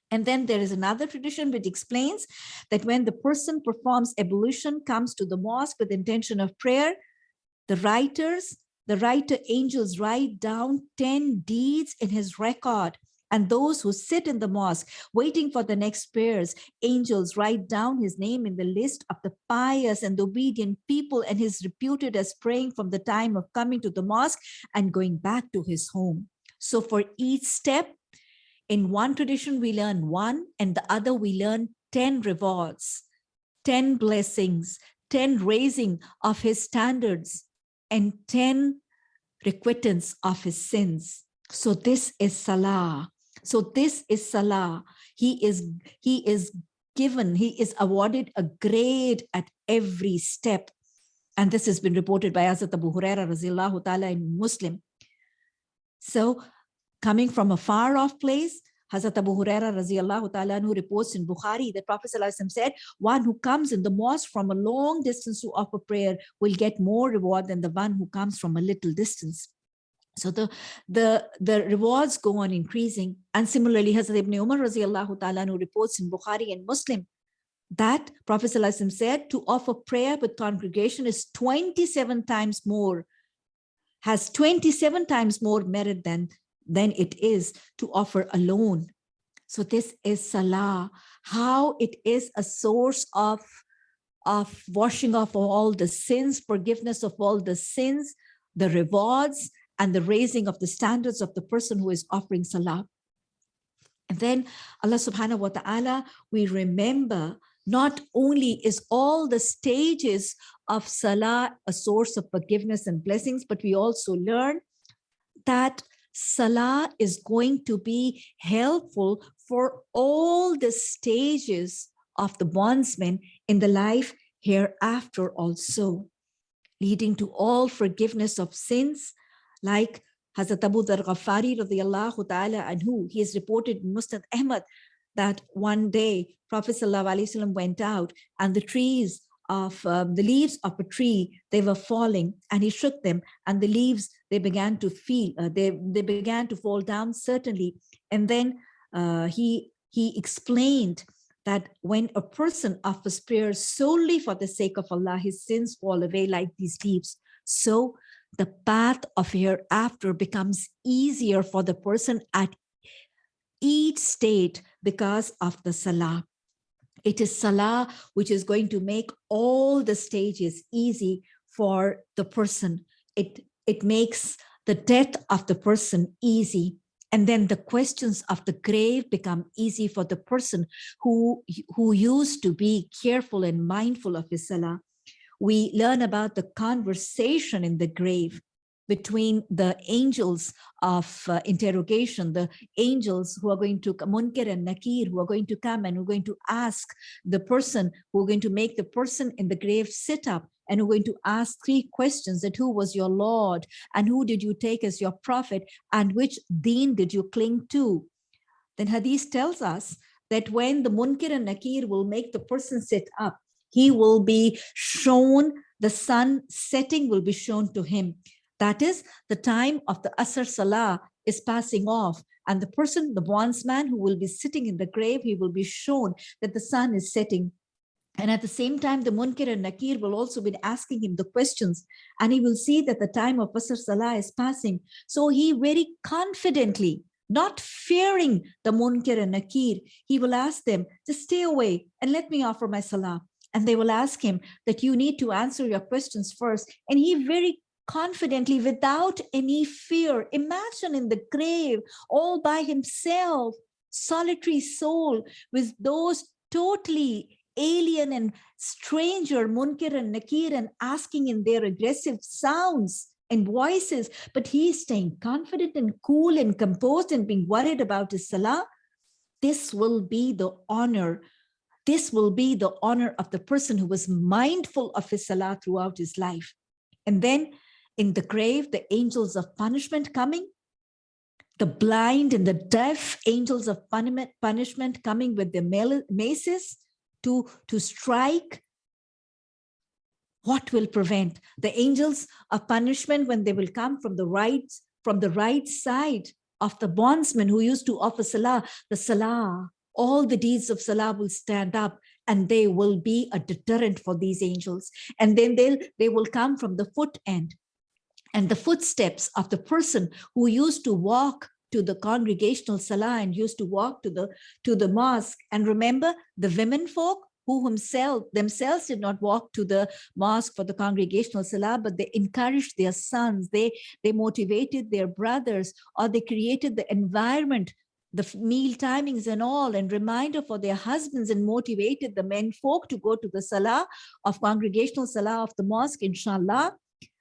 And then there is another tradition which explains that when the person performs ablution, comes to the mosque with intention of prayer, the writers the writer angels write down 10 deeds in his record. And those who sit in the mosque waiting for the next prayers, angels write down his name in the list of the pious and obedient people and is reputed as praying from the time of coming to the mosque and going back to his home. So for each step, in one tradition, we learn one and the other we learn 10 rewards, 10 blessings, 10 raising of his standards, and 10 requittance of his sins. So this is Salah. So this is Salah. He is, he is given, he is awarded a grade at every step. And this has been reported by Hazrat Abu Huraira radiallahu ta'ala in Muslim. So coming from a far off place, Hazrat Abu Huraira radiallahu who reports in Bukhari that Prophet said, one who comes in the mosque from a long distance to offer prayer will get more reward than the one who comes from a little distance. So the, the, the rewards go on increasing. And similarly, Hazrat Ibn Umar radiallahu who reports in Bukhari and Muslim that Prophet said to offer prayer with congregation is 27 times more, has 27 times more merit than than it is to offer alone. So this is Salah, how it is a source of, of washing off all the sins, forgiveness of all the sins, the rewards, and the raising of the standards of the person who is offering Salah. And then Allah subhanahu wa ta'ala, we remember not only is all the stages of Salah a source of forgiveness and blessings, but we also learn that Salah is going to be helpful for all the stages of the bondsman in the life hereafter also, leading to all forgiveness of sins, like Hazrat Abu Dhar Ghaffari radiallahu ta'ala anhu, he is reported in Musnad Ahmad that one day Prophet ﷺ went out and the trees of um, the leaves of a tree, they were falling and he shook them and the leaves, they began to feel, uh, they, they began to fall down certainly. And then uh, he, he explained that when a person offers prayer solely for the sake of Allah, his sins fall away like these leaves. So the path of hereafter becomes easier for the person at each state because of the salah. It is Salah which is going to make all the stages easy for the person. It, it makes the death of the person easy. And then the questions of the grave become easy for the person who, who used to be careful and mindful of his Salah. We learn about the conversation in the grave between the angels of uh, interrogation, the angels who are going to, Munkar and Nakir, who are going to come and who are going to ask the person, who are going to make the person in the grave sit up and who are going to ask three questions that who was your Lord and who did you take as your prophet and which deen did you cling to? Then Hadith tells us that when the Munkar and Nakir will make the person sit up, he will be shown, the sun setting will be shown to him that is the time of the Asr Salah is passing off and the person, the bondsman who will be sitting in the grave, he will be shown that the sun is setting. And at the same time, the Munkar and Nakir will also be asking him the questions and he will see that the time of Asr Salah is passing. So he very confidently, not fearing the Munkar and Nakir, he will ask them, just stay away and let me offer my Salah. And they will ask him that you need to answer your questions first. And he very confidently without any fear. Imagine in the grave all by himself, solitary soul with those totally alien and stranger Munkar and Nakir and asking in their aggressive sounds and voices, but he's staying confident and cool and composed and being worried about his salah. This will be the honor. This will be the honor of the person who was mindful of his salah throughout his life. And then in the grave, the angels of punishment coming, the blind and the deaf angels of punishment coming with their maces to, to strike. What will prevent the angels of punishment when they will come from the right, from the right side of the bondsman who used to offer salah, the salah, all the deeds of salah will stand up and they will be a deterrent for these angels. And then they'll, they will come from the foot end. And the footsteps of the person who used to walk to the congregational salah and used to walk to the to the mosque. And remember the women folk who himself themselves did not walk to the mosque for the congregational salah but they encouraged their sons. They they motivated their brothers or they created the environment the meal timings and all and reminder for their husbands and motivated the men folk to go to the salah of congregational salah of the mosque inshallah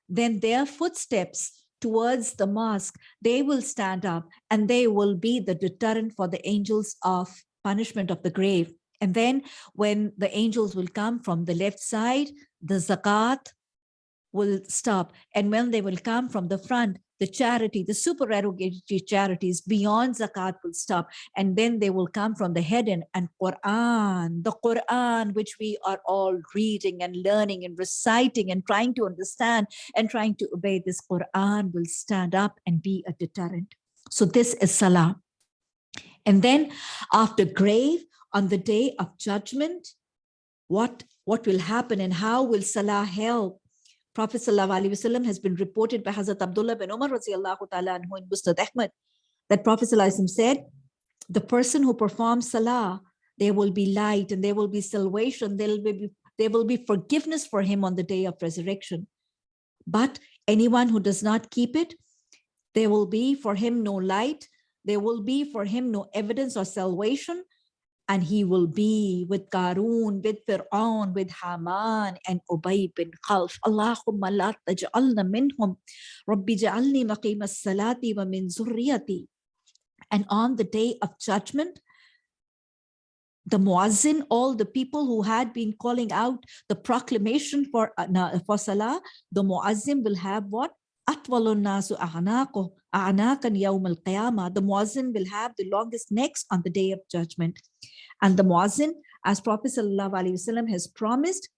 then their footsteps towards the mosque, they will stand up and they will be the deterrent for the angels of punishment of the grave. And then when the angels will come from the left side, the zakat will stop. And when they will come from the front, the charity, the supererogatory charities beyond zakat will stop. And then they will come from the head and, and Quran, the Quran, which we are all reading and learning and reciting and trying to understand and trying to obey this Quran will stand up and be a deterrent. So this is Salah. And then after grave, on the day of judgment, what, what will happen and how will Salah help Prophet ﷺ has been reported by Hazrat Abdullah bin Umar ta'ala anhu in Musnad Ahmad that Prophet ﷺ said, the person who performs salah, there will be light and there will be salvation, there will be, there will be forgiveness for him on the day of resurrection. But anyone who does not keep it, there will be for him no light, there will be for him no evidence or salvation, and he will be with Qarun, with Fir'aun, with Haman and Ubay bin Khalf. Allahumma la taj'alna minhum. Rabbi ja'alni maqim as-salati wa min zurriyati. And on the day of judgment, the muazzin, all the people who had been calling out the proclamation for, uh, for salah, the muazzin will have what? أطول الناس أعناقه أعناقا يوم القيامة. The muazzin will have the longest necks on the day of judgment. And the muazzin, as Prophet ﷺ has promised,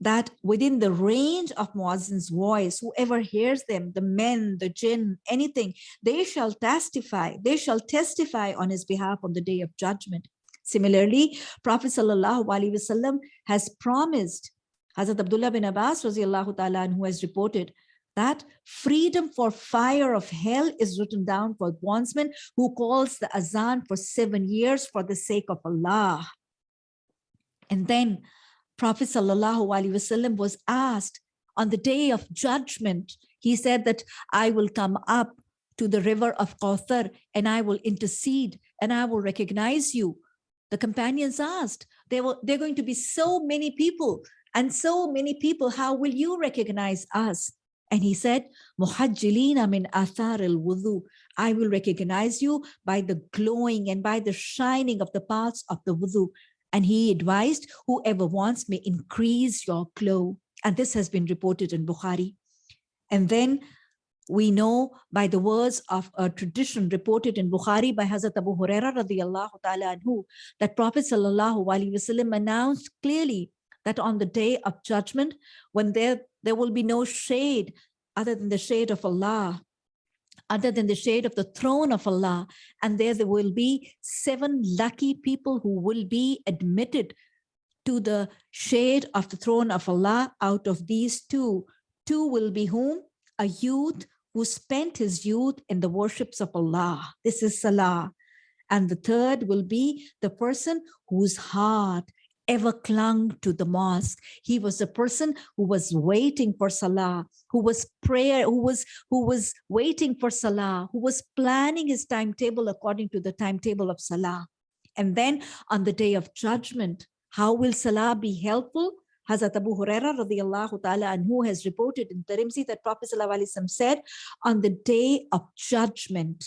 that within the range of muazzin's voice, whoever hears them, the men, the jinn, anything, they shall testify, they shall testify on his behalf on the day of judgment. Similarly, Prophet ﷺ has promised, Hazrat Abdullah bin Abbas ta'ala, who has reported that freedom for fire of hell is written down for bondsman who calls the azan for seven years for the sake of Allah. And then Prophet Wasallam was asked on the day of judgment, he said that I will come up to the river of Kawthar and I will intercede and I will recognize you. The companions asked, there were there are going to be so many people and so many people, how will you recognize us? And he said, Muhajjilina min athar al wudu. I will recognize you by the glowing and by the shining of the parts of the wudu. And he advised, whoever wants may increase your glow. And this has been reported in Bukhari. And then we know by the words of a tradition reported in Bukhari by Hazrat Abu Huraira ta'ala anhu, that Prophet sallallahu alaihi wasallam announced clearly that on the day of judgment, when there, there will be no shade other than the shade of Allah, other than the shade of the throne of Allah, and there, there will be seven lucky people who will be admitted to the shade of the throne of Allah out of these two. Two will be whom? A youth who spent his youth in the worships of Allah. This is Salah. And the third will be the person whose heart ever clung to the mosque. He was a person who was waiting for Salah, who was prayer, who was who was waiting for Salah, who was planning his timetable according to the timetable of Salah. And then on the day of judgment, how will Salah be helpful? Hazrat Abu Huraira radiallahu ta'ala and who has reported in Tirmidhi that Prophet said, on the day of judgment,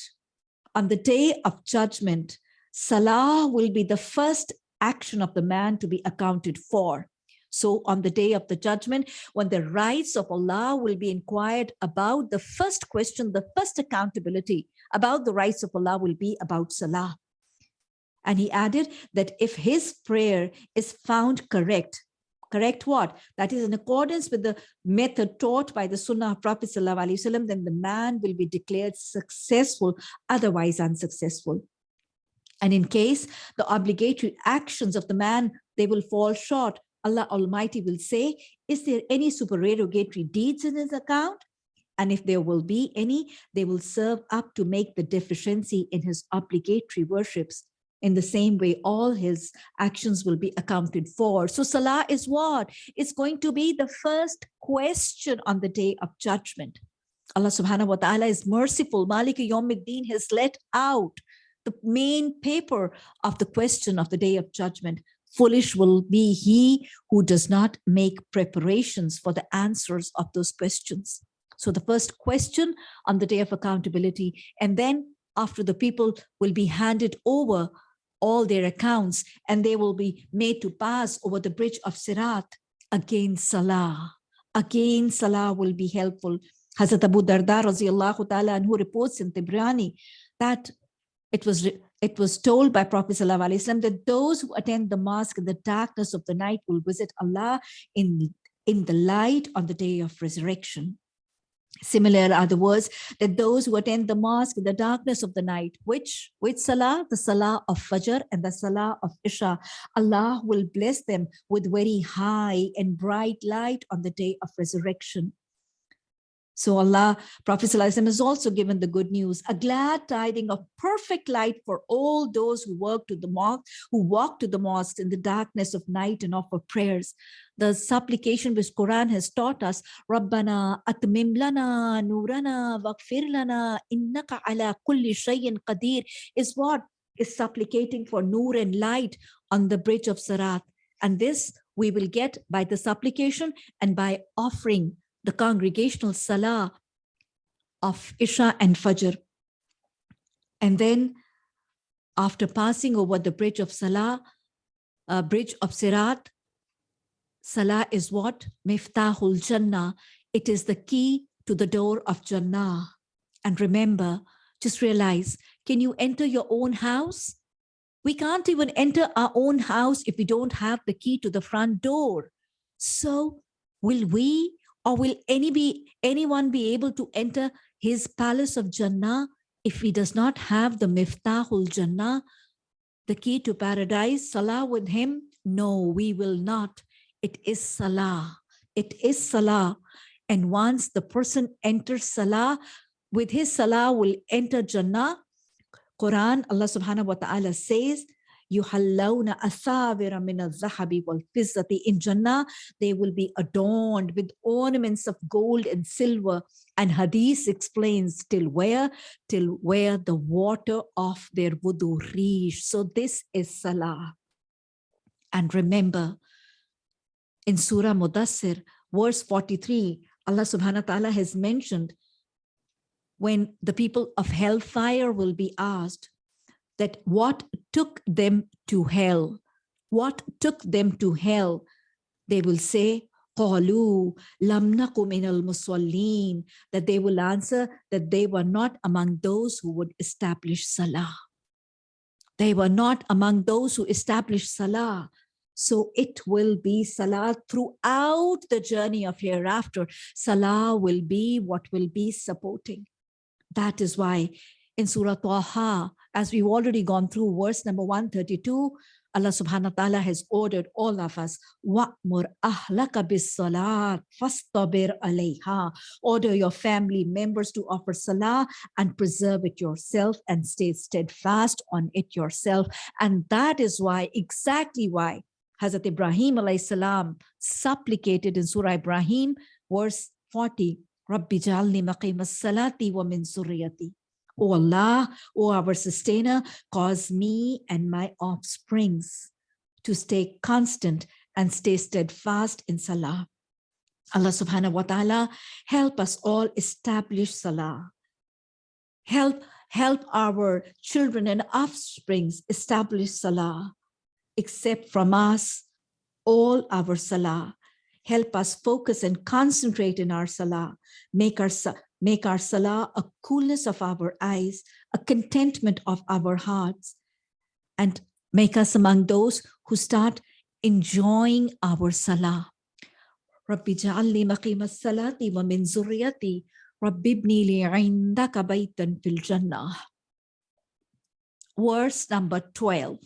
on the day of judgment, Salah will be the first action of the man to be accounted for. So on the day of the judgment, when the rights of Allah will be inquired about, the first question, the first accountability about the rights of Allah will be about Salah. And he added that if his prayer is found correct, correct what? That is in accordance with the method taught by the Sunnah of Prophet ﷺ, then the man will be declared successful, otherwise unsuccessful. And in case the obligatory actions of the man, they will fall short, Allah Almighty will say, is there any supererogatory deeds in his account? And if there will be any, they will serve up to make the deficiency in his obligatory worships. In the same way, all his actions will be accounted for. So Salah is what? It's going to be the first question on the day of judgment. Allah subhanahu wa ta'ala is merciful. Malik Yawmiddin has let out the main paper of the question of the day of judgment. Foolish will be he who does not make preparations for the answers of those questions. So the first question on the day of accountability, and then after the people will be handed over all their accounts and they will be made to pass over the bridge of Sirat, again Salah. Again Salah will be helpful. Hazrat Abu Darda ta'ala and who reports in Tabrani that it was it was told by Prophet ﷺ that those who attend the mosque in the darkness of the night will visit Allah in, in the light on the day of resurrection. Similar are the words that those who attend the mosque in the darkness of the night, which with Salah, the Salah of Fajr and the Salah of Isha, Allah will bless them with very high and bright light on the day of resurrection. So Allah, Prophet has also given the good news, a glad tiding of perfect light for all those who work to the mosque, who walk to the mosque in the darkness of night and offer prayers. The supplication which Quran has taught us, Rabbana atmim lana nurana waghfir lana innaka ala kulli shay'in qadir, is what is supplicating for nur and light on the bridge of Sirat. And this we will get by the supplication and by offering the congregational salah of Isha and Fajr. And then after passing over the bridge of Salah, uh, bridge of Sirat, Salah is what? Miftahul Jannah. It is the key to the door of Jannah. And remember, just realize, can you enter your own house? We can't even enter our own house if we don't have the key to the front door. So will we or will any be, anyone be able to enter his palace of Jannah if he does not have the Miftahul Jannah, the key to paradise, Salah with him? No, we will not. It is Salah. It is Salah. And once the person enters Salah, with his Salah will enter Jannah. Quran, Allah subhanahu wa ta'ala says, يُحَلَّوْنَ أَثَابِرَ مِنَ الذَّهَبِ وَالْفِزَّةِ In Jannah, they will be adorned with ornaments of gold and silver. And Hadith explains till where? Till where the water of their wudu reach. So this is Salah. And remember, in Surah Mudassir, verse 43, Allah subhanahu wa ta'ala has mentioned when the people of hellfire will be asked, that what took them to hell, what took them to hell, they will say, قالوا لم نكن من المصلين that they will answer that they were not among those who would establish salah they were not among those who established salah so it will be salah throughout the journey of hereafter salah will be what will be supporting that is why in surah taha as we've already gone through verse number 132, Allah subhanahu wa ta'ala has ordered all of us, وَأْمُرْ أَهْلَكَ بِالصَّلَاةِ فَاسْتَبِرْ عَلَيْهَا Order your family members to offer salah and preserve it yourself and stay steadfast on it yourself. And that is why, exactly why, Hazrat Ibrahim alayhi salam supplicated in Surah Ibrahim, verse 40, رَبِّ جَعَلْنِي مَقِيمَ الصَّلَاةِ وَمِن سُرِّيَّتِي O Allah, O our sustainer, cause me and my offsprings to stay constant and stay steadfast in Salah. Allah subhanahu wa ta'ala, help us all establish Salah. Help, help our children and offsprings establish Salah. Accept from us all our Salah. Help us focus and concentrate in our Salah. Make our, Make our salah a coolness of our eyes, a contentment of our hearts, and make us among those who start enjoying our salah. ربي اجعلني مقيم الصلاة ومن ذريتي رب ابني لي عندك بيتا في الجنة. Verse number 12.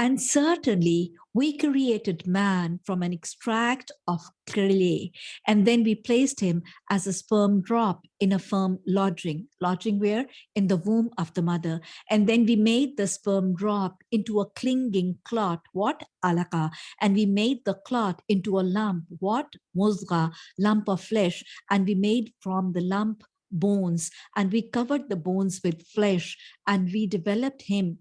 And certainly we created man from an extract of clay, and then we placed him as a sperm drop in a firm lodging. Lodging where? In the womb of the mother. And then we made the sperm drop into a clinging clot. What? Alaka. And we made the clot into a lump. What? Muzga, lump of flesh. And we made from the lump bones and we covered the bones with flesh and we developed him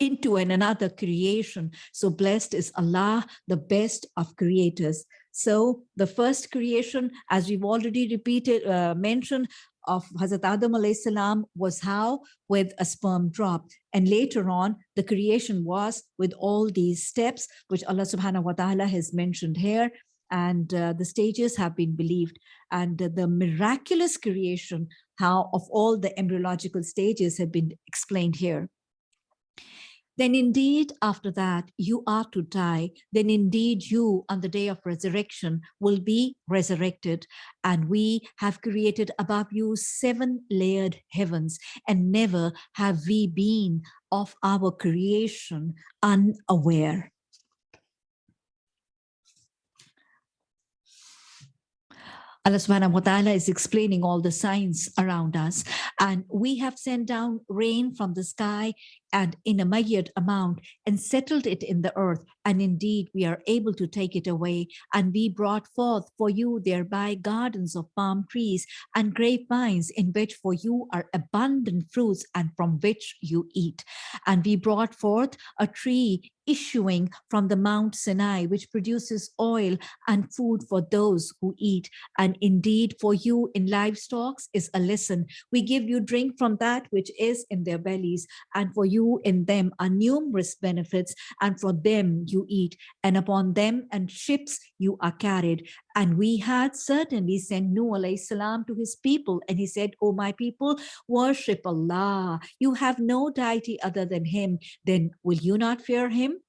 into an another creation. So blessed is Allah, the best of creators. So the first creation, as we've already repeated, uh, mentioned, of Hazrat Adam salam was how? With a sperm drop. And later on, the creation was with all these steps, which Allah subhanahu wa ta'ala has mentioned here and uh, the stages have been believed and uh, the miraculous creation how of all the embryological stages have been explained here then indeed after that you are to die. Then indeed you on the day of resurrection will be resurrected. And we have created above you seven layered heavens and never have we been of our creation unaware. Allah subhanahu wa ta'ala is explaining all the signs around us. And we have sent down rain from the sky and in a myriad amount and settled it in the earth. And indeed, we are able to take it away. And we brought forth for you thereby gardens of palm trees and grapevines in which for you are abundant fruits and from which you eat. And we brought forth a tree issuing from the Mount Sinai, which produces oil and food for those who eat. And indeed, for you in livestock is a lesson. We give you drink from that which is in their bellies, and for you you in them are numerous benefits, and for them you eat, and upon them and ships you are carried. And we had certainly sent alayhi salam to his people, and he said, O my people, worship Allah. You have no deity other than him. Then will you not fear him?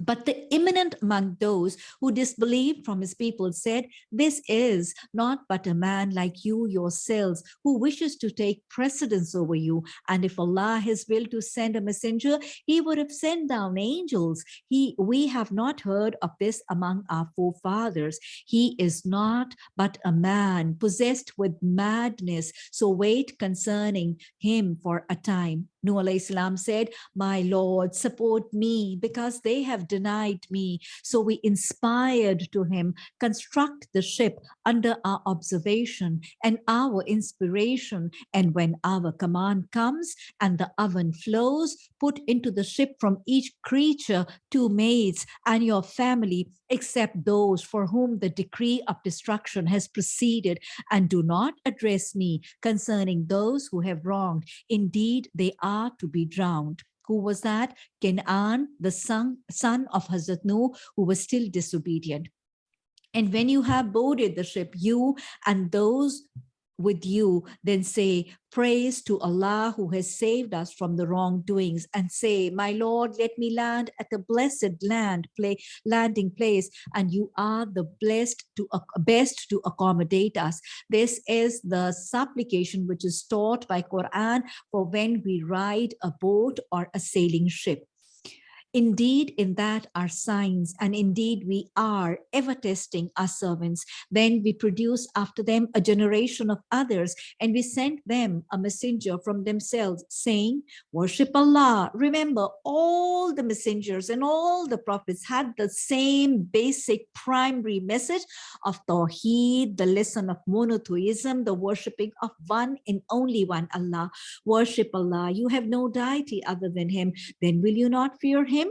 But the imminent among those who disbelieved from his people said, this is not but a man like you yourselves who wishes to take precedence over you. And if Allah has will to send a messenger, he would have sent down angels. He, we have not heard of this among our forefathers. He is not but a man possessed with madness. So wait concerning him for a time. Nuh said, my Lord, support me because they have denied me. So we inspired to him, construct the ship under our observation and our inspiration. And when our command comes and the oven flows, put into the ship from each creature two maids and your family, except those for whom the decree of destruction has proceeded, and do not address me concerning those who have wronged. Indeed, they are to be drowned. Who was that? Canaan, the son, son of Hazrat who was still disobedient. And when you have boarded the ship, you and those with you, then say, praise to Allah who has saved us from the wrongdoings and say, my Lord, let me land at the blessed land, play, landing place, and you are the blessed to best to accommodate us. This is the supplication which is taught by Quran for when we ride a boat or a sailing ship. Indeed, in that are signs, and indeed we are ever testing our servants. Then we produce after them a generation of others, and we send them a messenger from themselves, saying, worship Allah. Remember, all the messengers and all the prophets had the same basic primary message of Tawheed, the lesson of monotheism, the worshipping of one and only one Allah. Worship Allah. You have no deity other than him. Then will you not fear him?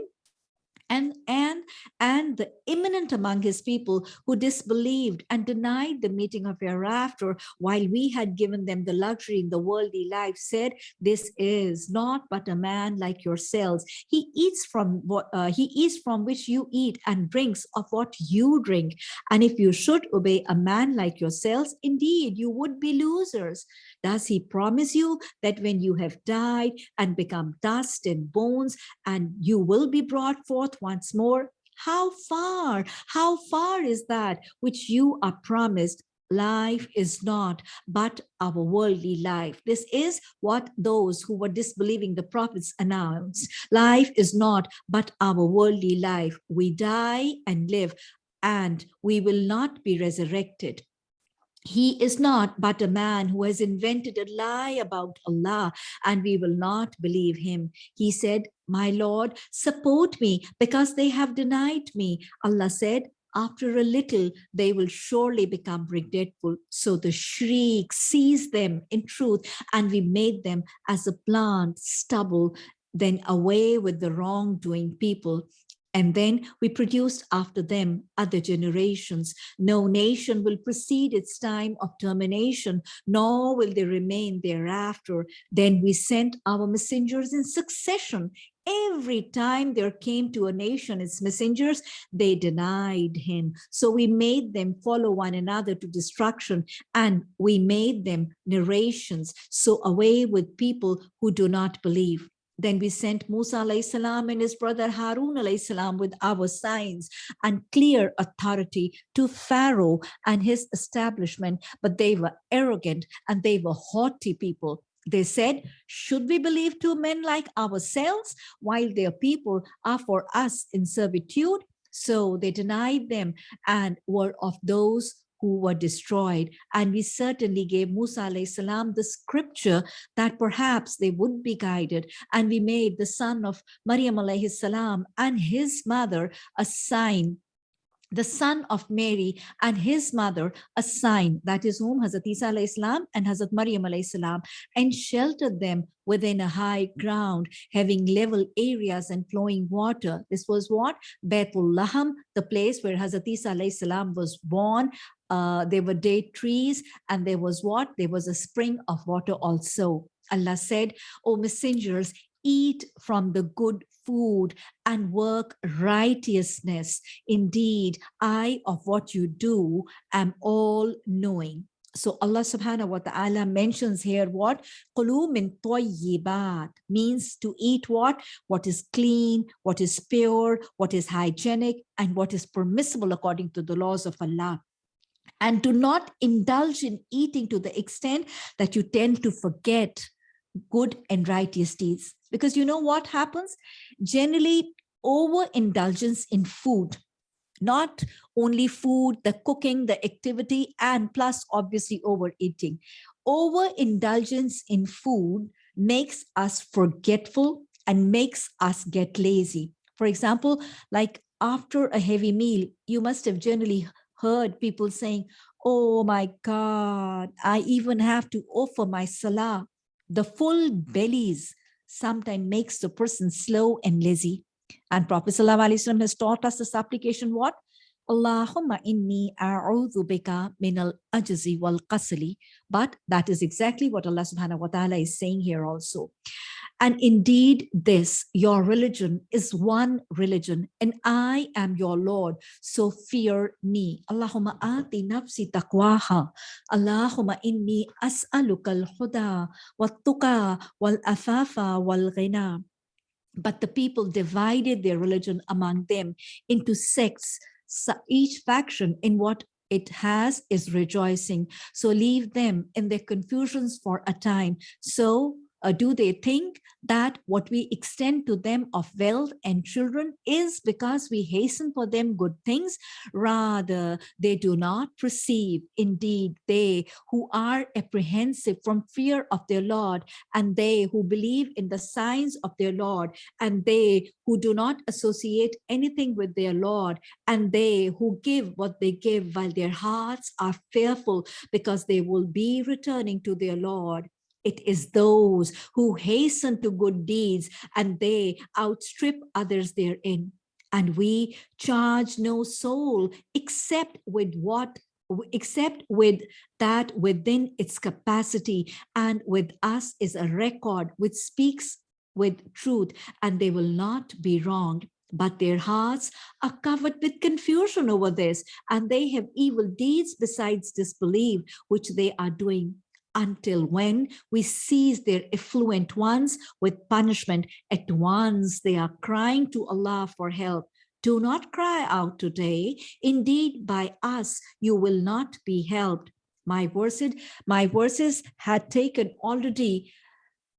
And and and the imminent among his people who disbelieved and denied the meeting of hereafter while we had given them the luxury in the worldly life said this is not but a man like yourselves. He eats from what uh, he eats from which you eat and drinks of what you drink. And if you should obey a man like yourselves indeed you would be losers. Does he promise you that when you have died and become dust and bones and you will be brought forth once more. How far, how far is that which you are promised life is not but our worldly life. This is what those who were disbelieving the prophets announced. Life is not but our worldly life. We die and live and we will not be resurrected. He is not but a man who has invented a lie about Allah and we will not believe him. He said, my Lord, support me because they have denied me. Allah said, after a little, they will surely become regretful. So the shriek seized them in truth, and we made them as a plant, stubble, then away with the wrongdoing people. And then we produced after them other generations. No nation will precede its time of termination, nor will they remain thereafter. Then we sent our messengers in succession. Every time there came to a nation its messengers, they denied him. So we made them follow one another to destruction, and we made them narrations. So away with people who do not believe. Then we sent Musa salam and his brother Harun salam with our signs and clear authority to Pharaoh and his establishment, but they were arrogant and they were haughty people. They said, should we believe two men like ourselves while their people are for us in servitude? So they denied them and were of those who were destroyed. And we certainly gave Musa salam the scripture that perhaps they would be guided. And we made the son of Maryam salam and his mother a sign the son of Mary and his mother a sign that is whom Hazrat Isa alayhi salam and Hazrat Maryam alayhi salam and sheltered them within a high ground having level areas and flowing water. This was what? Bethul Laham, the place where Hazrat Isa alayhi salam was born. Uh, there were date trees and there was what? There was a spring of water also. Allah said, O messengers, eat from the good food and work righteousness. Indeed, I of what you do am all knowing. So Allah subhanahu wa ta'ala mentions here what? Qulu min tayyibat means to eat what? What is clean, what is pure, what is hygienic, and what is permissible according to the laws of Allah. And do not indulge in eating to the extent that you tend to forget good and righteous deeds. Because you know what happens? Generally, overindulgence in food, not only food, the cooking, the activity, and plus obviously overeating. Overindulgence in food makes us forgetful and makes us get lazy. For example, like after a heavy meal, you must have generally heard people saying, oh my God, I even have to offer my salah the full bellies sometimes makes the person slow and lazy. And Prophet ﷺ has taught us this application what? Allahumma inni a'udhu bika min al-ajzi wal kasali. But that is exactly what Allah subhanahu wa ta'ala is saying here also. And indeed, this, your religion, is one religion, and I am your Lord. So fear me. Allahumma ati nafsi taqwaha. Allahumma inni as'aluka al-huda wa-tuqa wal-afafa wal-ghina. But the people divided their religion among them into sects, so each faction in what it has is rejoicing. So leave them in their confusions for a time. So uh, do they think that what we extend to them of wealth and children is because we hasten for them good things? Rather, they do not perceive. Indeed, they who are apprehensive from fear of their Lord, and they who believe in the signs of their Lord, and they who do not associate anything with their Lord, and they who give what they give while their hearts are fearful because they will be returning to their Lord. It is those who hasten to good deeds and they outstrip others therein. And we charge no soul except with what except with that within its capacity. And with us is a record which speaks with truth and they will not be wronged. But their hearts are covered with confusion over this and they have evil deeds besides disbelief which they are doing until when we seize their affluent ones with punishment at once they are crying to Allah for help Do not cry out today. Indeed, by us you will not be helped. My verses, my verses had taken already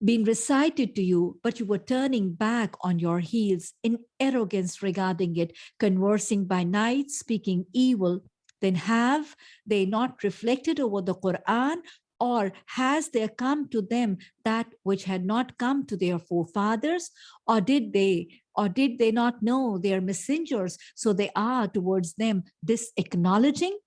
been recited to you, but you were turning back on your heels in arrogance regarding it, conversing by night, speaking evil. Then have they not reflected over the Quran or has there come to them that which had not come to their forefathers? Or did they or did they not know their messengers? So they are towards them this acknowledging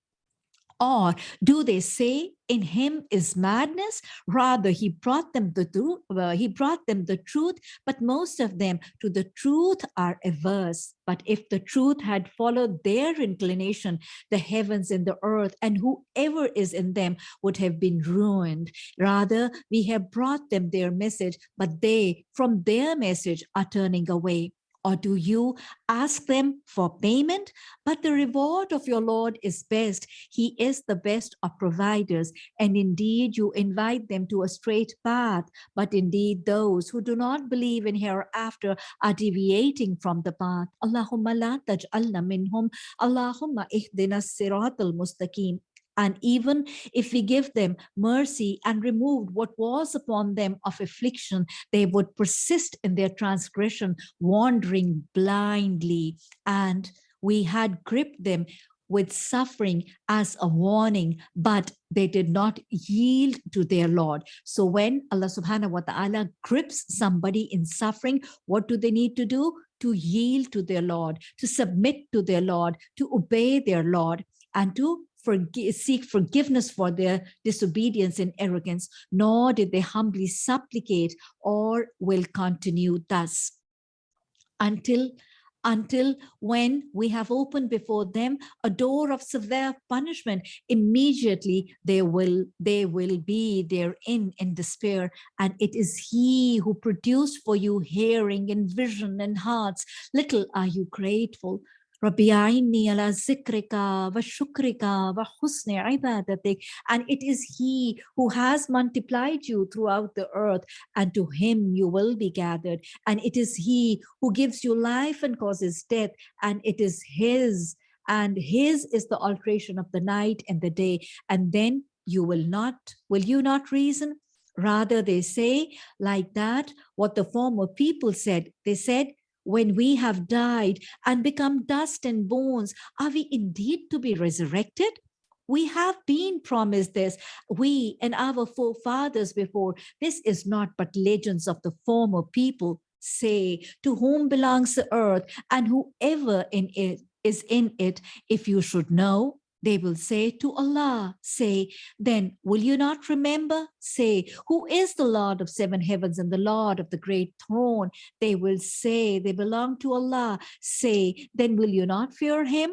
or do they say in him is madness? Rather, he brought them the truth, uh, well, he brought them the truth, but most of them to the truth are averse. But if the truth had followed their inclination, the heavens and the earth and whoever is in them would have been ruined. Rather, we have brought them their message, but they from their message are turning away. Or do you ask them for payment? But the reward of your Lord is best. He is the best of providers. And indeed, you invite them to a straight path. But indeed, those who do not believe in hereafter are deviating from the path. Allahumma la taj'alna minhum. Allahumma ihdina siratal mustaqim. And even if we give them mercy and removed what was upon them of affliction, they would persist in their transgression, wandering blindly. And we had gripped them with suffering as a warning, but they did not yield to their Lord. So when Allah subhanahu wa ta'ala grips somebody in suffering, what do they need to do? To yield to their Lord, to submit to their Lord, to obey their Lord, and to forgive, seek forgiveness for their disobedience and arrogance, nor did they humbly supplicate or will continue thus. Until until when we have opened before them a door of severe punishment immediately they will they will be therein in despair. And it is he who produced for you hearing and vision and hearts. Little are you grateful Rabbi ala zikrika wa shukrika wa husni ibadatik. And it is he who has multiplied you throughout the earth and to him you will be gathered. And it is he who gives you life and causes death. And it is his and his is the alteration of the night and the day. And then you will not, will you not reason? Rather, they say like that, what the former people said. They said, when we have died and become dust and bones, are we indeed to be resurrected? We have been promised this, we and our forefathers before. This is not but legends of the former people say, to whom belongs the earth and whoever in it is in it, if you should know, they will say to Allah, say, then will you not remember? Say, who is the Lord of seven heavens and the Lord of the great throne? They will say, they belong to Allah. Say, then will you not fear him?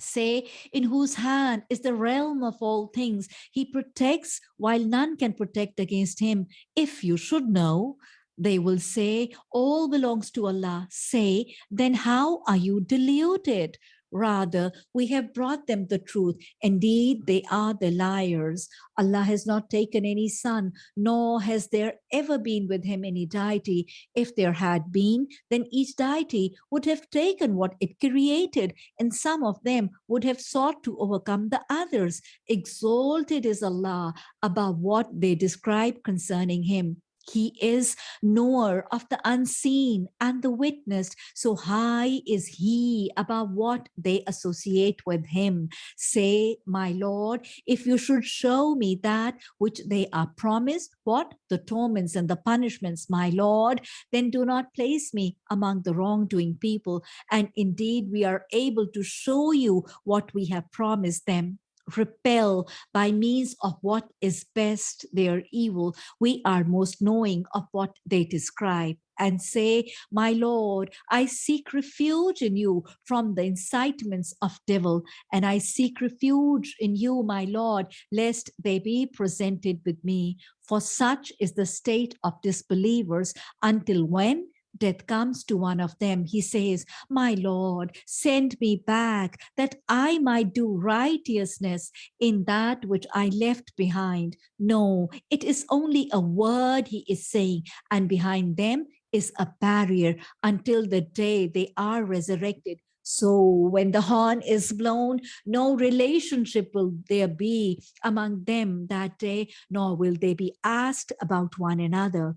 Say, in whose hand is the realm of all things. He protects while none can protect against him. If you should know, they will say, all belongs to Allah. Say, then how are you deluded? Rather, we have brought them the truth. Indeed, they are the liars. Allah has not taken any son, nor has there ever been with him any deity. If there had been, then each deity would have taken what it created, and some of them would have sought to overcome the others. Exalted is Allah above what they describe concerning him. He is knower of the unseen and the witnessed. So high is he above what they associate with him. Say, my Lord, if you should show me that which they are promised, what? The torments and the punishments, my Lord, then do not place me among the wrongdoing people. And indeed, we are able to show you what we have promised them repel by means of what is best their evil. We are most knowing of what they describe and say, my Lord, I seek refuge in you from the incitements of devil, and I seek refuge in you, my Lord, lest they be presented with me. For such is the state of disbelievers until when death comes to one of them, he says, My Lord, send me back that I might do righteousness in that which I left behind. No, it is only a word he is saying, and behind them is a barrier until the day they are resurrected So when the horn is blown, no relationship will there be among them that day, nor will they be asked about one another.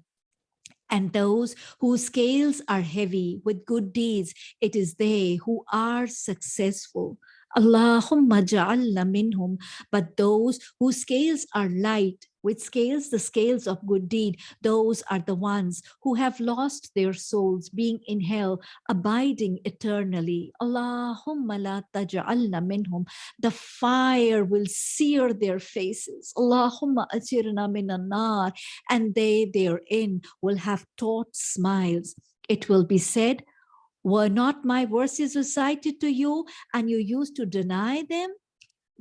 And those whose scales are heavy with good deeds, it is they who are successful. Allahumma ja'alna minhum, but those whose scales are light, with scales, the scales of good deed, those are the ones who have lost their souls, being in hell, abiding eternally. Allahumma la taj'alna minhum. The fire will sear their faces. Allahumma ajirna minan nar. And they therein will have taut smiles. It will be said, were not my verses recited to you and you used to deny them?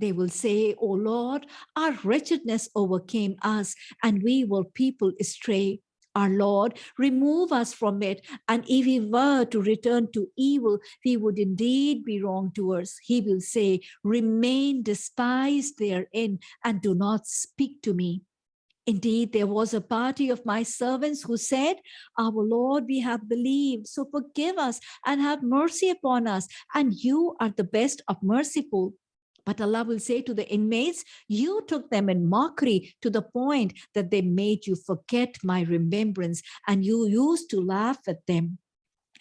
They will say, O Lord, our wretchedness overcame us and we were people astray. Our Lord, remove us from it. And if we were to return to evil, we would indeed be wrong wrongdoers. He will say, remain despised therein and do not speak to me. Indeed, there was a party of my servants who said, Our Lord, we have believed, so forgive us and have mercy upon us, and you are the best of merciful. But Allah will say to the inmates, you took them in mockery to the point that they made you forget my remembrance and you used to laugh at them.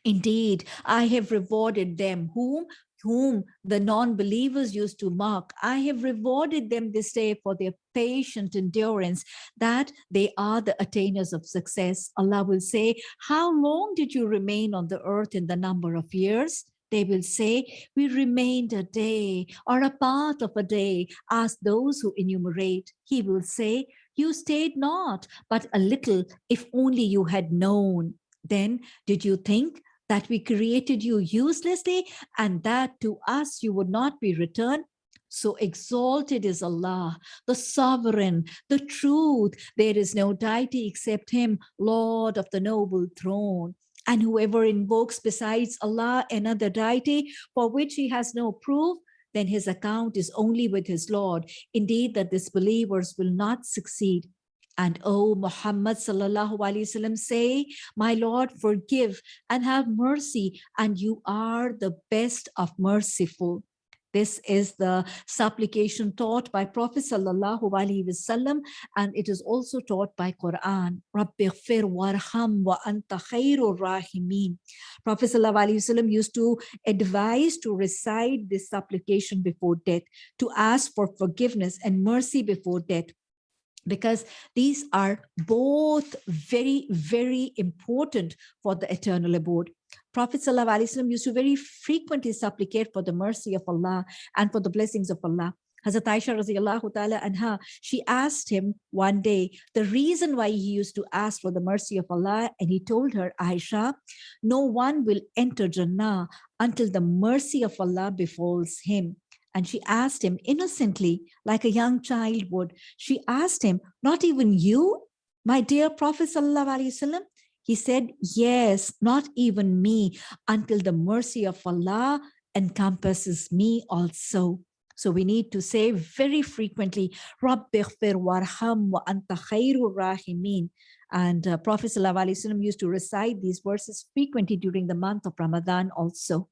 Indeed, I have rewarded them whom whom the non-believers used to mock. I have rewarded them this day for their patient endurance, that they are the attainers of success. Allah will say, how long did you remain on the earth in the number of years? They will say, we remained a day or a part of a day. Ask those who enumerate. He will say, you stayed not, but a little, if only you had known. Then did you think that we created you uselessly and that to us you would not be returned? So exalted is Allah, the sovereign, the truth. There is no deity except him, Lord of the noble throne. And whoever invokes besides Allah another deity for which he has no proof, then his account is only with his Lord. Indeed, the disbelievers will not succeed. And O Muhammad sallallahu alaihi wasallam say, my Lord, forgive and have mercy, and you are the best of merciful. This is the supplication taught by Prophet Sallallahu Alaihi Wasallam and it is also taught by Quran. Rabbighfir warham wa anta khairur rahimin. Prophet Sallallahu Alaihi Wasallam used to advise to recite this supplication before death, to ask for forgiveness and mercy before death because these are both very, very important for the eternal abode. Prophet ﷺ used to very frequently supplicate for the mercy of Allah and for the blessings of Allah. Hazrat Aisha radiallahu ta'ala anha, she asked him one day the reason why he used to ask for the mercy of Allah and he told her, Aisha, no one will enter Jannah until the mercy of Allah befalls him. And she asked him innocently, like a young child would, she asked him, not even you, my dear Prophet Wasallam? He said, yes, not even me, until the mercy of Allah encompasses me also. So we need to say very frequently, Rabbighfir warham wa anta khairur rahimin. And uh, Prophet ﷺ used to recite these verses frequently during the month of Ramadan also.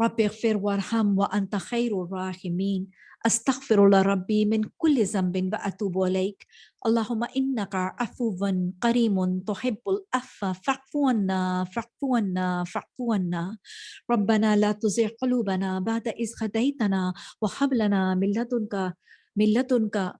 Rabbighfir warham wa anta khairur rahimin. أستغفر الله ربي من كل ذنب وأتوب إليك. اللهم إنك عفو كريم تحب العفو. فاعف عنا فاعف عنا فاعف عنا. ربنا لا تزغ قلوبنا بعد إذ هديتنا وهب لنا من لدنك من لدنك